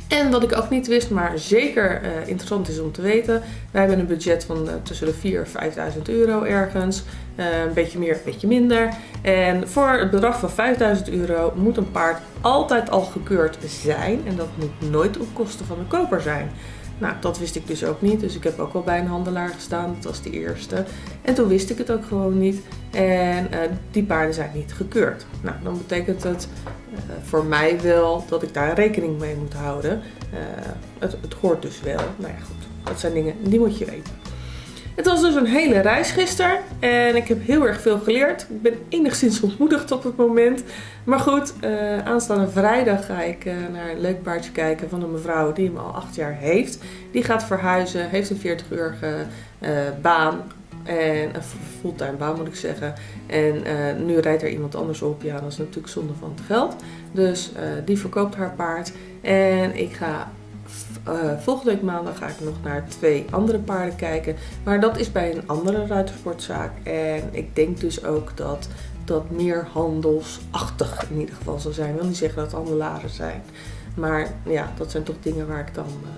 En wat ik ook niet wist, maar zeker uh, interessant is om te weten. Wij hebben een budget van uh, tussen de 4.000 en 5.000 euro ergens. Uh, een beetje meer, een beetje minder. En voor het bedrag van 5.000 euro moet een paard altijd al gekeurd zijn. En dat moet nooit op kosten van de koper zijn. Nou, dat wist ik dus ook niet. Dus ik heb ook al bij een handelaar gestaan. Dat was de eerste. En toen wist ik het ook gewoon niet. En uh, die paarden zijn niet gekeurd. Nou, dan betekent het uh, voor mij wel dat ik daar rekening mee moet houden. Uh, het, het hoort dus wel. Nou ja, goed. Dat zijn dingen die moet je weten. Het was dus een hele reis gisteren en ik heb heel erg veel geleerd. Ik ben enigszins ontmoedigd op het moment. Maar goed, uh, aanstaande vrijdag ga ik uh, naar een leuk paardje kijken van een mevrouw die hem al acht jaar heeft. Die gaat verhuizen, heeft een 40-urige uh, baan. En een fulltime baan moet ik zeggen. En nu rijdt er iemand anders op. Ja, dat is natuurlijk zonde van het geld. Dus die verkoopt haar paard. En ik ga uh, volgende week maandag ga ik nog naar twee andere paarden kijken. Maar dat is bij een andere ruitersportzaak. En ik denk dus ook dat dat meer handelsachtig in ieder geval zal zijn. Ik wil niet zeggen dat het handelaren zijn. Maar ja, dat zijn toch dingen waar ik dan uh,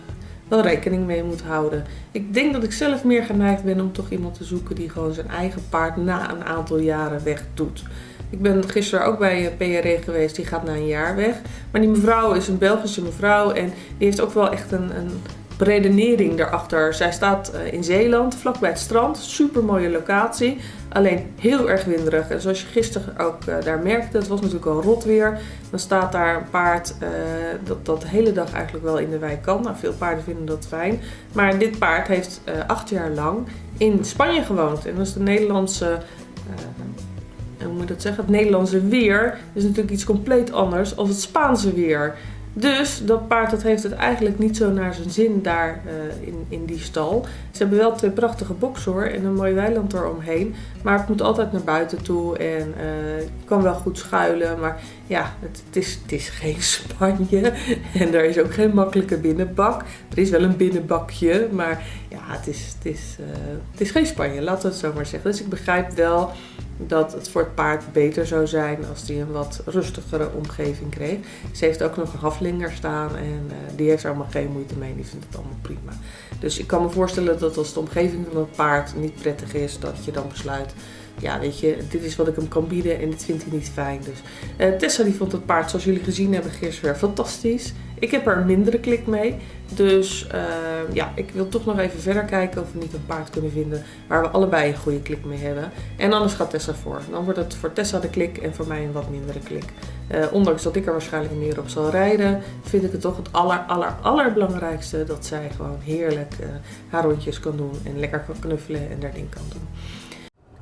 wel rekening mee moet houden. Ik denk dat ik zelf meer geneigd ben om toch iemand te zoeken die gewoon zijn eigen paard na een aantal jaren weg doet. Ik ben gisteren ook bij PRE geweest, die gaat na een jaar weg. Maar die mevrouw is een Belgische mevrouw en die heeft ook wel echt een, een redenering daarachter. Zij staat eh, in Zeeland, vlakbij het strand. Super mooie locatie. Alleen heel erg winderig. En zoals je gisteren ook uh, daar merkte, het was natuurlijk al rot weer. Dan staat daar een paard dat, dat de hele dag eigenlijk wel in de wei kan. Nou, veel paarden vinden dat fijn. Maar dit paard heeft acht jaar lang in Spanje gewoond. En dat is de Nederlandse hoe moet ik dat zeggen? Het Nederlandse weer is natuurlijk iets compleet anders dan het Spaanse weer. Dus dat paard dat heeft het eigenlijk niet zo naar zijn zin daar uh, in, in die stal. Ze hebben wel twee prachtige boksen hoor en een mooi weiland eromheen. Maar het moet altijd naar buiten toe en je kan wel goed schuilen. Maar ja, het, is, het is geen (laughs) Spanje en er is ook geen makkelijke binnenbak. Er is wel een binnenbakje, maar ja, het is, het is, uh, het is geen Spanje, laten we het zo maar zeggen. Dus ik begrijp wel dat het voor het paard beter zou zijn als hij een wat rustigere omgeving kreeg. Ze heeft ook nog een haflinger staan en uh, die heeft er allemaal geen moeite mee. Die vindt het allemaal prima. Dus ik kan me voorstellen dat als de omgeving van het paard niet prettig is, dat je dan besluit ja, weet je, dit is wat ik hem kan bieden en dit vindt hij niet fijn. Dus uh, Tessa die vond het paard, zoals jullie gezien hebben, gisteren fantastisch. Ik heb er een mindere klik mee. Dus uh, ja, ik wil toch nog even verder kijken of we niet een paard kunnen vinden waar we allebei een goede klik mee hebben. En anders gaat Tessa voor. Dan wordt het voor Tessa de klik en voor mij een wat mindere klik. Uh, ondanks dat ik er waarschijnlijk meer op zal rijden, vind ik het toch het aller, aller, allerbelangrijkste dat zij gewoon heerlijk uh, haar rondjes kan doen en lekker kan knuffelen en daar ding kan doen.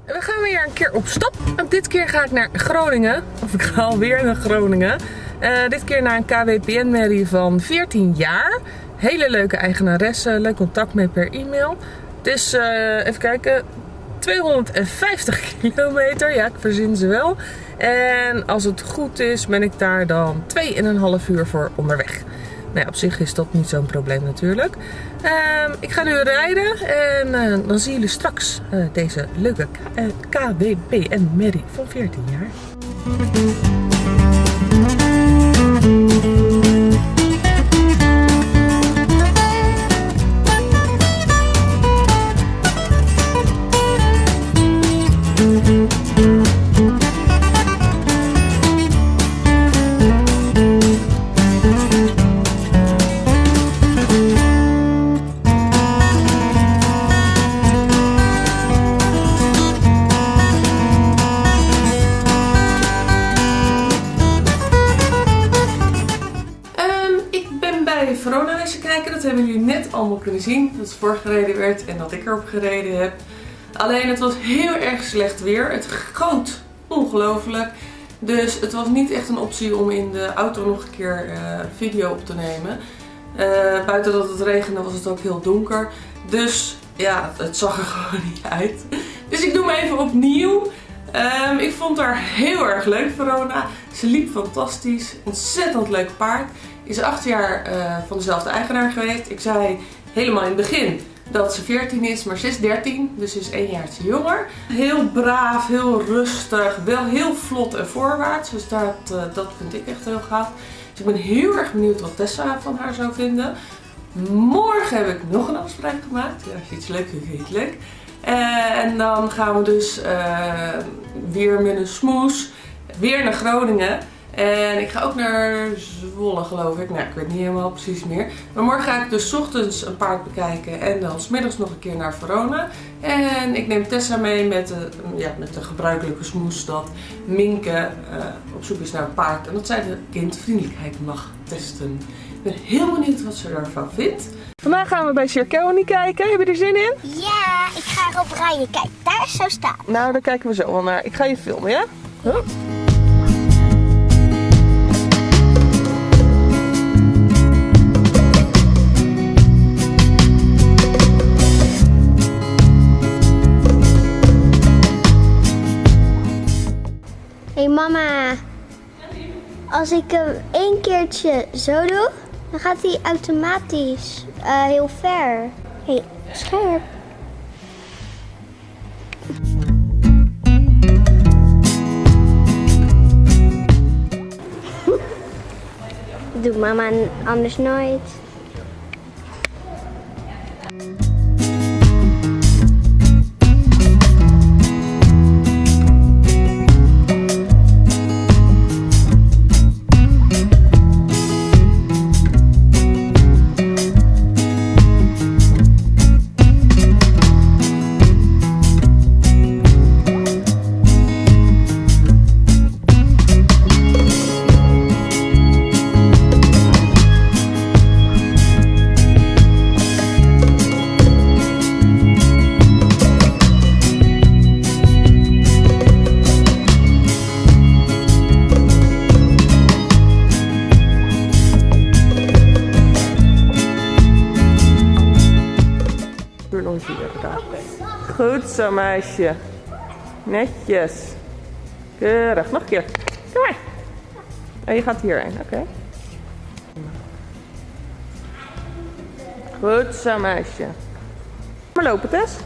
We gaan weer een keer op stap. Dit keer ga ik naar Groningen. Of ik ga alweer naar Groningen. Uh, dit keer naar een KWPN-merrie van 14 jaar. Hele leuke eigenaresse. Leuk contact mee per e-mail. Het is, uh, even kijken, 250 (laughs) kilometer. Ja, ik verzin ze wel. En als het goed is, ben ik daar dan 2,5 uur voor onderweg. Nou op zich is dat niet zo'n probleem natuurlijk. Uh, ik ga nu rijden en uh, dan zien jullie straks uh, deze leuke KWPN Merrie van 14 jaar. Allemaal kunnen zien. Dat het voorgereden werd en dat ik erop gereden heb. Alleen het was heel erg slecht weer. Het goot ongelooflijk. Dus het was niet echt een optie om in de auto nog een keer uh, video op te nemen. Uh, buiten dat het regende was het ook heel donker. Dus ja, het zag er (laughs) gewoon niet uit. Dus ik doe hem even opnieuw. Um, ik vond haar heel erg leuk, Verona. Ze liep fantastisch. Ontzettend leuk paard. Is acht jaar uh, van dezelfde eigenaar geweest. Ik zei helemaal in het begin dat ze 14 is, maar ze is 13, dus ze is één jaartje jonger. Heel braaf, heel rustig, wel heel vlot en voorwaarts, dus dat, uh, dat vind ik echt heel gaaf. Dus ik ben heel erg benieuwd wat Tessa van haar zou vinden. Morgen heb ik nog een afspraak gemaakt. Ja, als je iets leuk vindt, vind het leuk. Uh, en dan gaan we dus weer met een smoes weer naar Groningen. En ik ga ook naar Zwolle geloof ik. Nou, ik weet niet helemaal precies meer. Maar morgen ga ik dus ochtends een paard bekijken en dan smiddags nog een keer naar Verona. En ik neem Tessa mee met de, ja, met de gebruikelijke smoes dat Minke uh, op zoek is naar een paard. En dat zij de kindvriendelijkheid mag testen. Ik ben heel benieuwd wat ze daarvan vindt. Vandaag gaan we bij Cirkelny kijken. Heb je er zin in? Ja, ik ga erop rijden. Kijk, daar is zo staan. Nou, daar kijken we zo wel naar. Ik ga je filmen, ja? Huh? Hey mama, als ik hem één keertje zo doe, dan gaat hij automatisch uh, heel ver. hey, scherp. (laughs) Doe mama anders nooit. Zo, meisje. Netjes. Keurig. Nog een keer. Kom maar. En je gaat hierheen, oké. Goed zo, meisje. Maar lopen, Tess.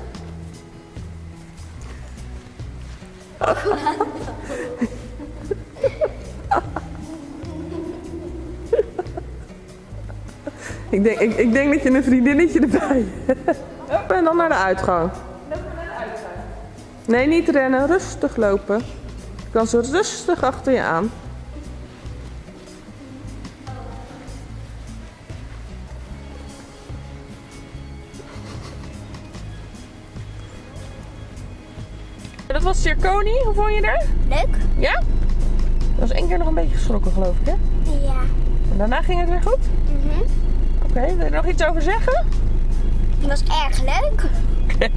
Ik denk, ik, ik denk dat je een vriendinnetje erbij hebt. En dan naar de uitgang. Nee, niet rennen. Rustig lopen. Je kan zo rustig achter je aan. Dat was Circoni. Hoe vond je er? Leuk? Ja? Dat was één keer nog een beetje geschrokken, geloof ik, hè? Ja. En daarna ging het weer goed? Mhm. Oké, wil je er nog iets over zeggen? Het was erg leuk. Oké.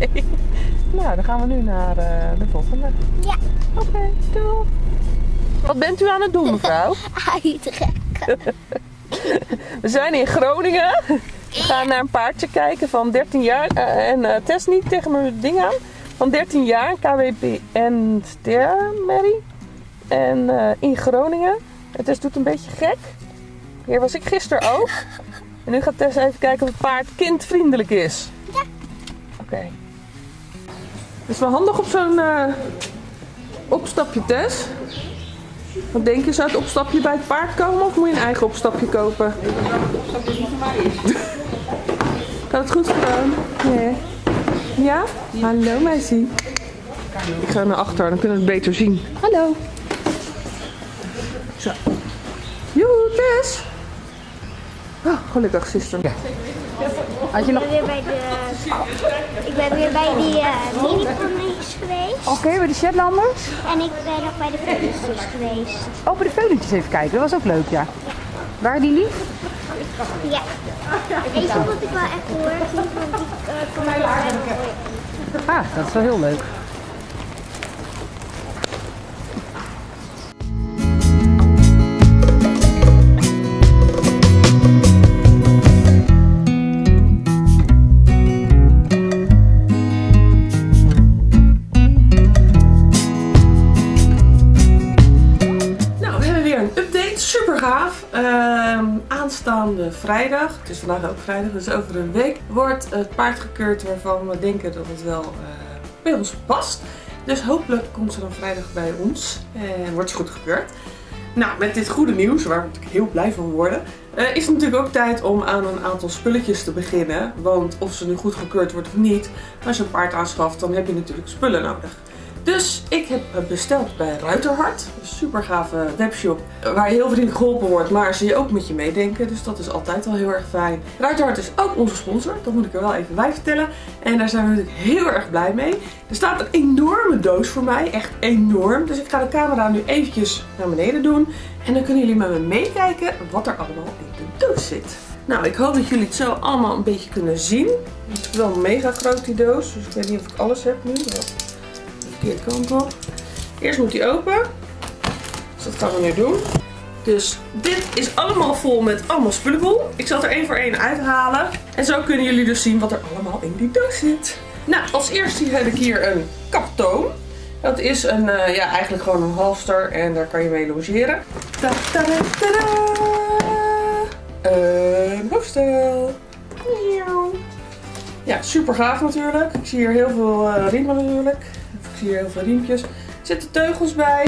Nou, dan gaan we nu naar eh, de volgende. Ja. Oké, doei. Wat bent u aan het doen, mevrouw? (laughs) Uitrekken. We zijn in Groningen. We gaan naar een paardje kijken van 13 jaar. eh, en eh Tess niet tegen mijn ding aan. Van 13 jaar, Stermary. En eh, in Groningen. En Tess doet een beetje gek. Hier was ik gisteren ook. En nu gaat Tess even kijken of het paard kindvriendelijk is. Ja. Oké. Het is wel handig op zo'n eh, opstapje, Tess. Wat denk je, zou het opstapje bij het paard komen of moet je een eigen opstapje kopen? (laughs) Gaat het goed gedaan? Nee. Ja? Hallo meisje. Ik ga naar achter, dan kunnen we het beter zien. Hallo. Zo. Joe, Tess. Oh, gelukkig, zuster. Had je nog... Ik ben weer bij de... Ik ben weer bij die uh, mini-ponies geweest. Oké, bij de Shetlanders? En ik ben nog bij de veulentjes geweest. Oh, bij de veulentjes even kijken. Dat was ook leuk, ja. Waren die lief? Ja. Deze vond ik wel echt lief, want die uh, kon ik wel hebben. Ah, dat is wel heel leuk. Aanstaande vrijdag, het is vandaag ook vrijdag, dus over een week, wordt het paard gekeurd waarvan we denken dat het wel eh, bij ons past. Dus hopelijk komt ze dan vrijdag bij ons en wordt ze goed gekeurd. Nou, met dit goede nieuws, waar we natuurlijk heel blij van worden, eh, is het natuurlijk ook tijd om aan een aantal spulletjes te beginnen. Want of ze nu goed gekeurd wordt of niet, als je een paard aanschaft, dan heb je natuurlijk spullen nodig. Dus ik heb eh, besteld bij Ruiterhart. Een super gave webshop waar je heel vriendelijk geholpen wordt, maar ze je ook met je meedenken. Dus dat is altijd al heel erg fijn. Ruiterhart is ook onze sponsor, dat moet ik er wel even bij vertellen. En daar zijn we natuurlijk heel erg blij mee. Er staat een enorme doos voor mij, echt enorm. Dus ik ga de camera nu eventjes naar beneden doen. En dan kunnen jullie met me meekijken wat er allemaal in de doos zit. Nou, ik hoop dat jullie het zo allemaal een beetje kunnen zien. Het is wel mega groot die doos, dus ik weet niet of ik alles heb nu. Verkeerde kant op. Eerst moet die open. Dus dat gaan we nu doen. Dus dit is allemaal vol met allemaal spullenbol. Ik zal er één voor één uithalen. En zo kunnen jullie dus zien wat er allemaal in die doos zit. Nou, als eerste heb ik hier een kaptoon. Dat is een, uh, ja, eigenlijk gewoon een halster en daar kan je mee logeren. Ta. Een. Ja, super gaaf natuurlijk. Ik zie hier heel veel uh, riemen natuurlijk. Hier heel veel riempjes. Er zitten teugels bij.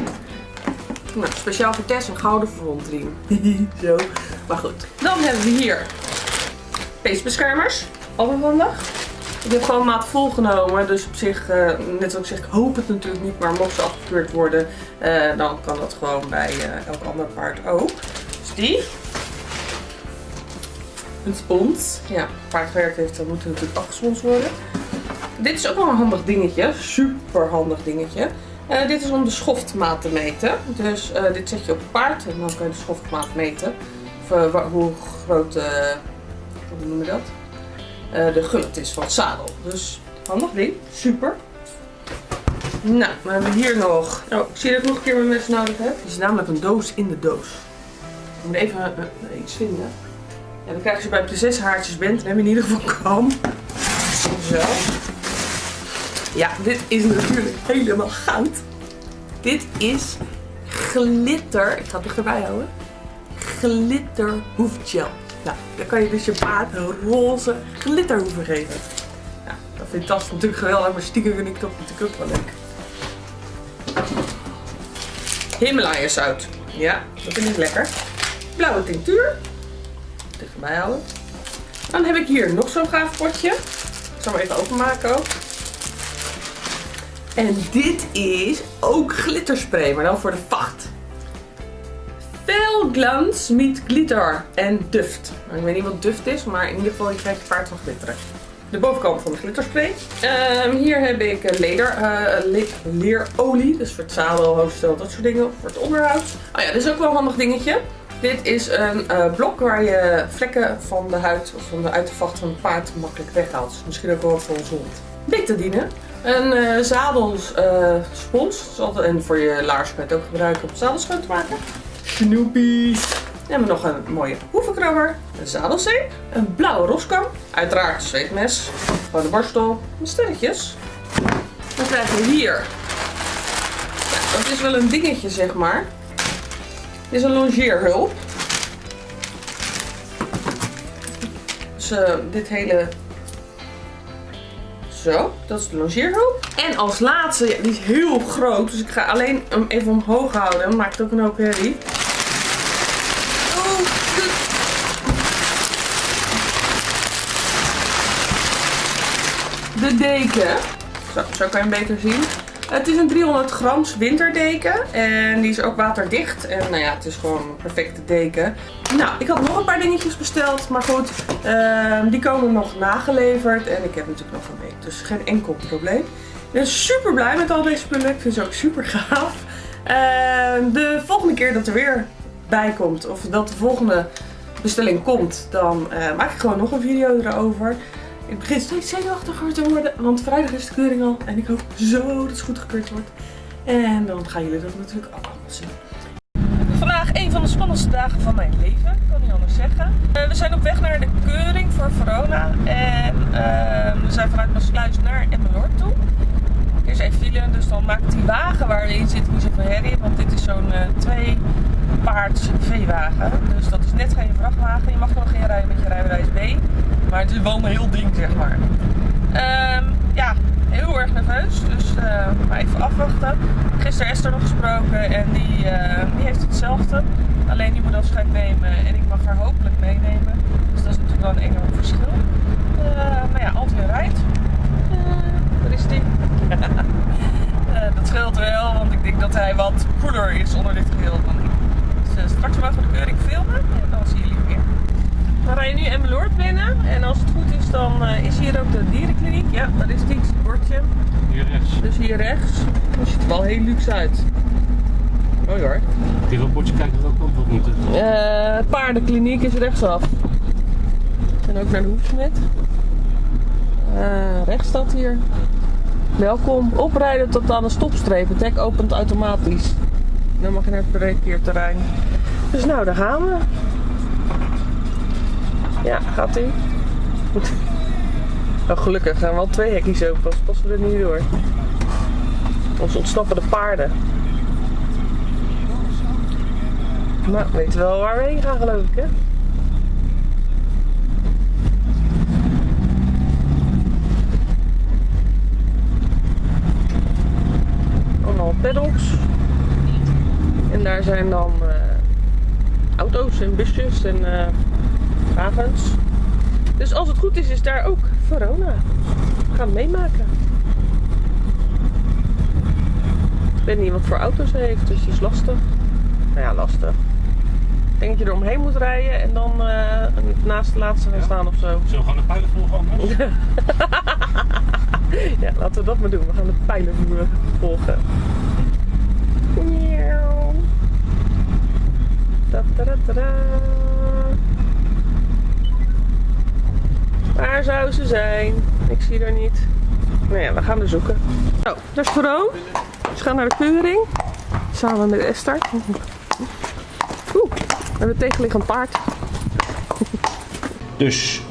Nou, speciaal voor Tess een gouden frontriem. (laughs) Zo. Maar goed. Dan hebben we hier peesbeschermers. Allemaal handig. Ik heb gewoon maat vol genomen. Dus op zich, uh, net zoals ik zeg, ik hoop het natuurlijk niet. Maar mocht ze afgekeurd worden, uh, dan kan dat gewoon bij uh, elk ander paard ook. Dus die. Een spons. Ja, paard gewerkt heeft, dan moet natuurlijk afgesponsd worden. Dit is ook wel een handig dingetje. Super handig dingetje. Uh, dit is om de schoftmaat te meten. Dus uh, dit zet je op het paard en dan kan je de schoftmaat meten. Of uh, hoe groot, hoe noem je dat? de gullet is van het zadel. Dus handig ding. Super. Nou, we hebben hier nog. Oh, ik zie dat ik nog een keer mijn mes nodig heb. Het is namelijk een doos in de doos. Ik moet even iets vinden. Ja, dan krijg je bij prinsessenhaartjes bent. Dan heb je in ieder geval kam. Zo. Ja, dit is natuurlijk helemaal goud. Dit is glitter. Ik ga het dichterbij houden. Glitter hoefgel. Nou, dan kan je dus je paard een roze glitterhoeven geven. Nou, dat vindt Tas natuurlijk geweldig, maar stiekem vind ik toch natuurlijk ook wel leuk. Himalaya zout. Ja, dat vind ik lekker. Blauwe tinctuur. Dichterbij houden. Dan heb ik hier nog zo'n gaaf potje. Ik zal hem even openmaken ook. En dit is ook glitterspray, maar dan voor de vacht. Veel glans met glitter en duft. Nou, ik weet niet wat duft is, maar in ieder geval je krijgt paard van glitteren. De bovenkant van de glitterspray. Ehm, hier heb ik leder, eh, le leerolie, dus voor het zadel, hoofdstel, dat soort dingen. Voor het onderhoud. Oh ja, dit is ook wel een handig dingetje. Dit is een eh, blok waar je vlekken van de huid of van de uitervacht van het paard makkelijk weghaalt. Dus misschien ook wel voor ons hond. Betadine. Een uh, zadelspons. en voor je laars kan je het ook gebruiken om het schoon te maken. Snoopy. Dan hebben we nog een mooie hoevenkrabber. Een zadelzeep. Een blauwe roskam. Uiteraard een zweetmes. Gewoon de borstel. En sterretjes. Dan krijgen we hier. Ja, dat is wel een dingetje zeg maar. Dit is een longeerhulp. Dus uh, dit hele... Zo, dat is de longeerhulp. En als laatste, die is heel groot. Dus ik ga alleen hem even omhoog houden. Maakt ook een hoop herrie. Oh, de... de deken. Zo, zo kan je hem beter zien. Het is een 300 grams winterdeken. En die is ook waterdicht. En nou ja, het is gewoon een perfecte deken. Nou, ik had nog een paar dingetjes besteld. Maar goed, uh, die komen nog nageleverd. En ik heb natuurlijk nog een week. Dus geen enkel probleem. Ik ben super blij met al deze spullen. Ik vind ze ook super gaaf. Uh, de volgende keer dat er weer bij komt. Of dat de volgende bestelling komt. Dan uh, maak ik gewoon nog een video erover. Ik begin steeds zenuwachtiger te worden, want vrijdag is de keuring al. En ik hoop zo dat het goed gekeurd wordt. En dan gaan jullie dat natuurlijk allemaal zien. Vandaag een van de spannendste dagen van mijn leven, ik kan niet anders zeggen. Uh, we zijn op weg naar de keuring voor Verona. En uh, we zijn vanuit Maasluis naar Emmeloord toe. Er is even file, dus dan maakt die wagen waar we in zitten niet zoveel herrie. Want dit is zo'n uh, twee paards veewagen. Dus dat is net geen vrachtwagen. Je mag nog geen rijden met je rijbewijs B. Maar het is wel een heel ding, zeg maar. Um, ja, heel erg nerveus. Dus uh, maar even afwachten. Gisteren Esther nog gesproken en die, uh, die heeft hetzelfde. Alleen die moet afscheid nemen en ik mag haar hopelijk meenemen. Dus dat is natuurlijk wel een enorm verschil. Maar ja, Antje rijdt. waar is die? Dat scheelt wel, want ik denk dat hij wat koeler is onder dit geheel dan ik. Dus straks mogen we de keuring filmen en dan zien jullie weer. We rijden nu Emmeloord binnen en als het goed is dan uh, is hier ook de dierenkliniek. Ja, dat is dit bordje. Hier rechts. Dus hier rechts. Dat ziet er wel heel luxe uit. Mooi hoor. Het bordje kijken we ook op moeten. Uh, paardenkliniek is rechtsaf. En ook naar de hoefsmid. Uh, rechts staat hier. Welkom. Oprijden tot aan de stopstreep. Het hek opent automatisch. Dan mag je naar het parkeerterrein. Dus nou, daar gaan we. Ja, gaat ie. Goed. Oh, gelukkig gaan wel twee hekjes open, anders passen we er niet door. Ons ontsnappen de paarden. Nou, weten wel waar we heen gaan geloof ik hè. Allemaal. En daar zijn dan uh, auto's en busjes en uh, wagens. Dus als het goed is, is daar ook Verona. We gaan meemaken. Ik weet niet wat voor auto's hij heeft, dus dat is lastig. Nou ja, lastig. Ik denk dat je er omheen moet rijden en dan uh, naast de laatste gaan staan of zo. Zullen we gewoon de pijlen volgen (laughs) (laughs) ja, laten we dat maar doen. We gaan de pijlen volgen. Waar zou ze zijn? Ik zie er niet. Nou ja, we gaan er zoeken. Zo, daar is Veroon. Ze gaan naar de keuring. Samen met Esther. Oeh, we hebben tegenliggend paard. Dus,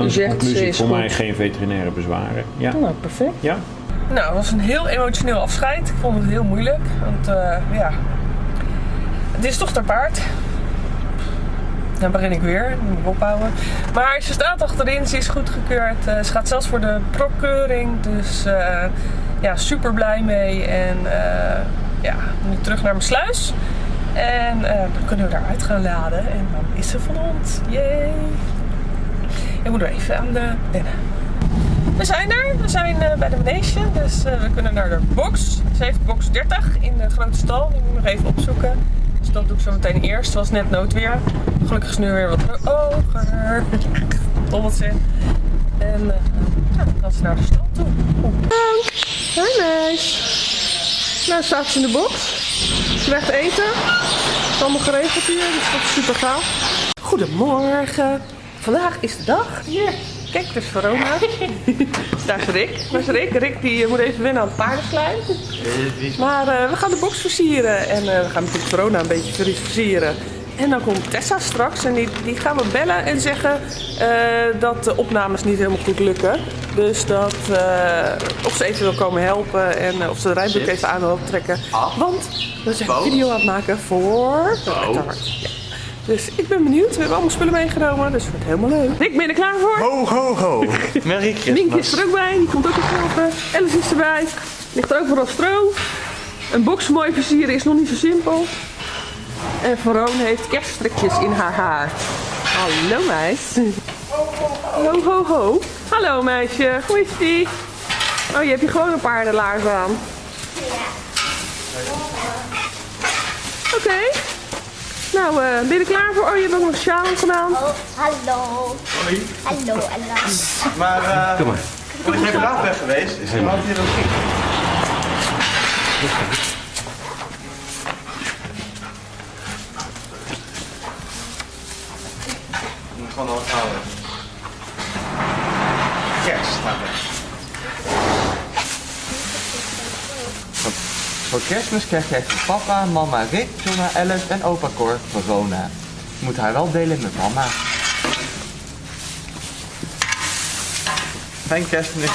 dan is de zegt, ze conclusie is voor mij geen veterinaire bezwaren. Ja? Nou, perfect. Ja? Nou, het was een heel emotioneel afscheid. Ik vond het heel moeilijk. Want eh, ja, het is toch ter paard. Dan begin ik weer. Dan moet ik ophouden. Maar ze staat achterin. Ze is goedgekeurd. Eh, ze gaat zelfs voor de prockeuring. Dus eh, ja, super blij mee. En eh, ja, nu terug naar mijn sluis. En eh, dan kunnen we eruit gaan laden. En dan is ze van ons. Yay! Ik moet er even aan de wennen. We zijn er. We zijn eh, bij de manege. Dus eh, we kunnen naar de box. Ze heeft box 30 in de grote stal. Die moet ik nog even opzoeken. Dus dat doe ik zo meteen eerst. Het was net noodweer. Gelukkig is nu weer wat hoger. Dobbeltje. En uh, ja, dan gaan ze naar de stal toe. Dank. Hi meis. Nou staat ze in de box. Ze eten. Het is allemaal geregeld hier. Dus dat is super gaaf. Goedemorgen. Vandaag is de dag. Hier. Kijk, het is Verona. (laughs) Daar is Rick. Waar is Rick? Rick die eh, moet even wennen aan het paardenklijn. Maar eh, we gaan de box versieren. En eh, we gaan natuurlijk Verona een beetje ver- versieren. En dan komt Tessa straks en die, die gaan we bellen en zeggen dat de opnames niet helemaal goed lukken. Dus dat of ze even wil komen helpen en of ze de rijboek even aan wil trekken. Want we zijn een video aan het maken voor. Ja. Dus ik ben benieuwd. We hebben allemaal spullen meegenomen, dus het wordt helemaal leuk. Rick, ben je er klaar voor? Ho, ho, ho. (laughs) Merry Mink is Christmas. er ook bij, die komt ook even helpen. Alice is erbij. Ligt er ook vooral stro. Een box mooi versieren is nog niet zo simpel. En Veroon heeft kerststrikjes in haar haar. Hallo meis. Ho ho ho. Hallo meisje, hoe is die? Oh, je hebt hier gewoon een paardenlaars aan. Oké. Nou, eh, ben je er klaar voor? Oh, je hebt ook nog een sjaal gedaan. Oh, hallo. Hoi. Hallo, hallo. Maar, eh, Kom maar. ben ik even laat weg geweest? Is er iemand hier ook ging? Ik moet gewoon al houden. Kerst staat er. Voor kerstmis krijg jij van papa, mama Rick, Jonna, Alice en opa Cor Verona. Moet haar wel delen met mama. Fijn kerstmis.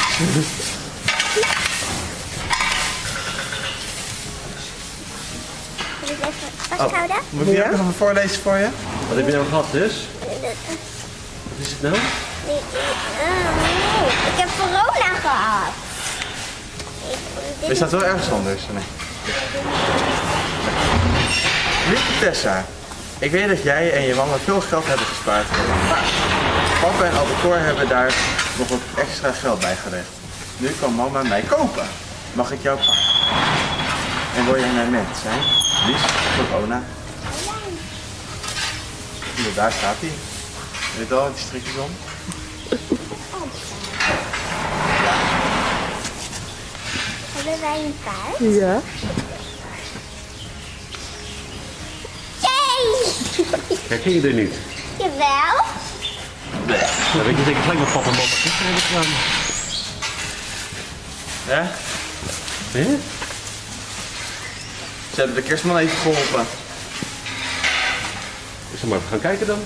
Moet ik? Moet die ook nog even voorlezen voor je? Wat heb je nou gehad dus? Wat is het nou? Nee, oh, ik heb corona gehad. Er staat wel ergens anders. Nee. Lieve Tessa, ik weet dat jij en je mama veel geld hebben gespaard voor een paard. Papa en opa Cor hebben daar nog wat extra geld bij gelegd. Nu kan mama mij kopen. Mag ik jouw paard? En wil jij mijn mens zijn? Lies, corona. Ja, daar staat hij. Weet wel, met die strikjes om. Hebben wij een paard? Ja. (laughs) Herken je er niet? Jawel. Dan weet je zeker gelijk wat papa en mama gisteren hebben gedaan. Ja? Hè? Ze hebben de kerstman even geholpen. Zullen we maar even gaan kijken dan?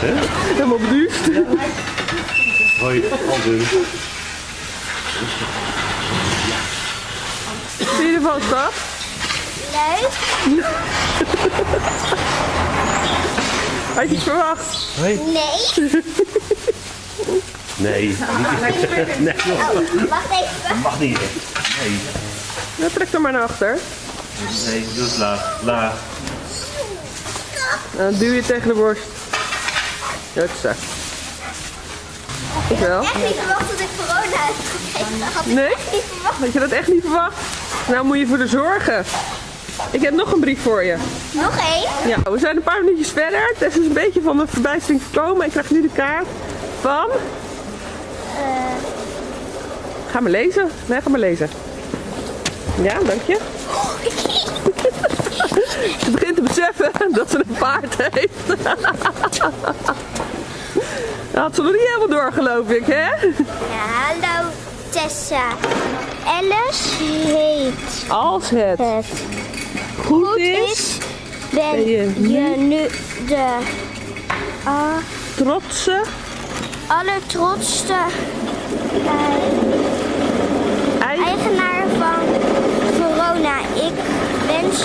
(laughs) Helemaal beduusd. Hoi, Alden. Zie je ervan, schat? Leuk? Had je het verwacht? Hoi. Nee. Nee. nee, joh. Wacht even. Mag niet. Nee. Nou, trek er maar naar achter. Nee, doe het laag. Laag. Dan duw je tegen de borst. Hupsa. Ik wel. Echt niet verwacht dat ik corona heb gekregen. Had ik Nee? Had je dat echt niet verwacht? Nou moet je voor de zorgen. Ik heb nog een brief voor je. Nog één? Ja, we zijn een paar minuutjes verder. Tess is een beetje van de verbijstering gekomen. Ik krijg nu de kaart van... Ga maar lezen. Nee, ga maar lezen. Ja, dank je. (laughs) Ze begint te beseffen dat ze een paard heeft. Dat had ze nog niet helemaal door, geloof ik, hè? Ja, hallo Tessa. Alice heet Als het het goed is, ben je nu de ah, trotse allertrotste eh, eigenaar van Verona. Ik wens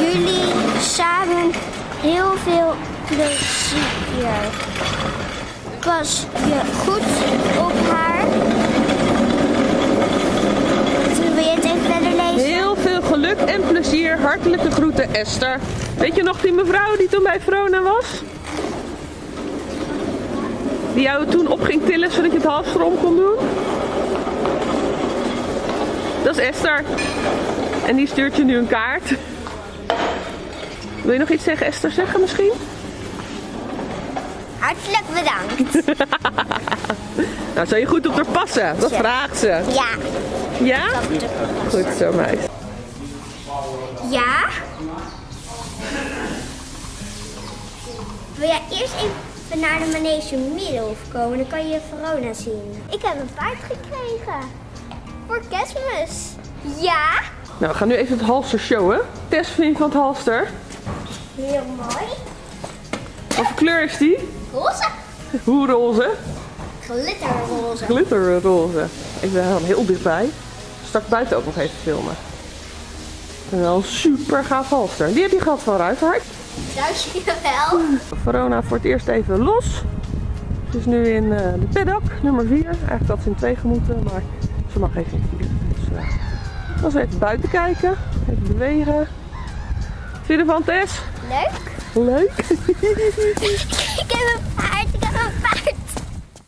jullie samen heel veel plezier. Pas je goed op haar. Wil je het even verder lezen? Heel veel geluk en plezier. Hartelijke groeten Esther. Weet je nog die mevrouw die toen bij Verona was? Die jou toen op ging tillen zodat je het halster om kon doen? Dat is Esther. En die stuurt je nu een kaart. Wil je nog iets tegen Esther zeggen misschien? Hartelijk bedankt. (laughs) Nou, zou je goed op haar passen? Dat Ja. vraagt ze. Ja. Ja? Goed zo, meis. Ja? Wil jij eerst even naar de manege Middelhof komen? Dan kan je Verona zien. Ik heb een paard gekregen. Voor kerstmis. Ja? Nou, we gaan nu even het halster showen. Tess vind je van het halster. Heel mooi. Wat voor kleur is die? Roze. Hoe roze? Glitterroze. Glitterroze. Ik ben hem heel dichtbij. Straks buiten ook nog even filmen. En wel een super gaaf halster. Die heb je gehad van Ruithart. Dankjewel. Verona voor het eerst even los. Ze is nu in eh, de paddock, nummer 4. Eigenlijk had ze in twee gemoeten, maar ze mag even in vier. Dus eh dan we even buiten kijken, even bewegen. Vind je ervan Tess? Leuk. Leuk? (laughs) ik heb een paard, ik heb een paard.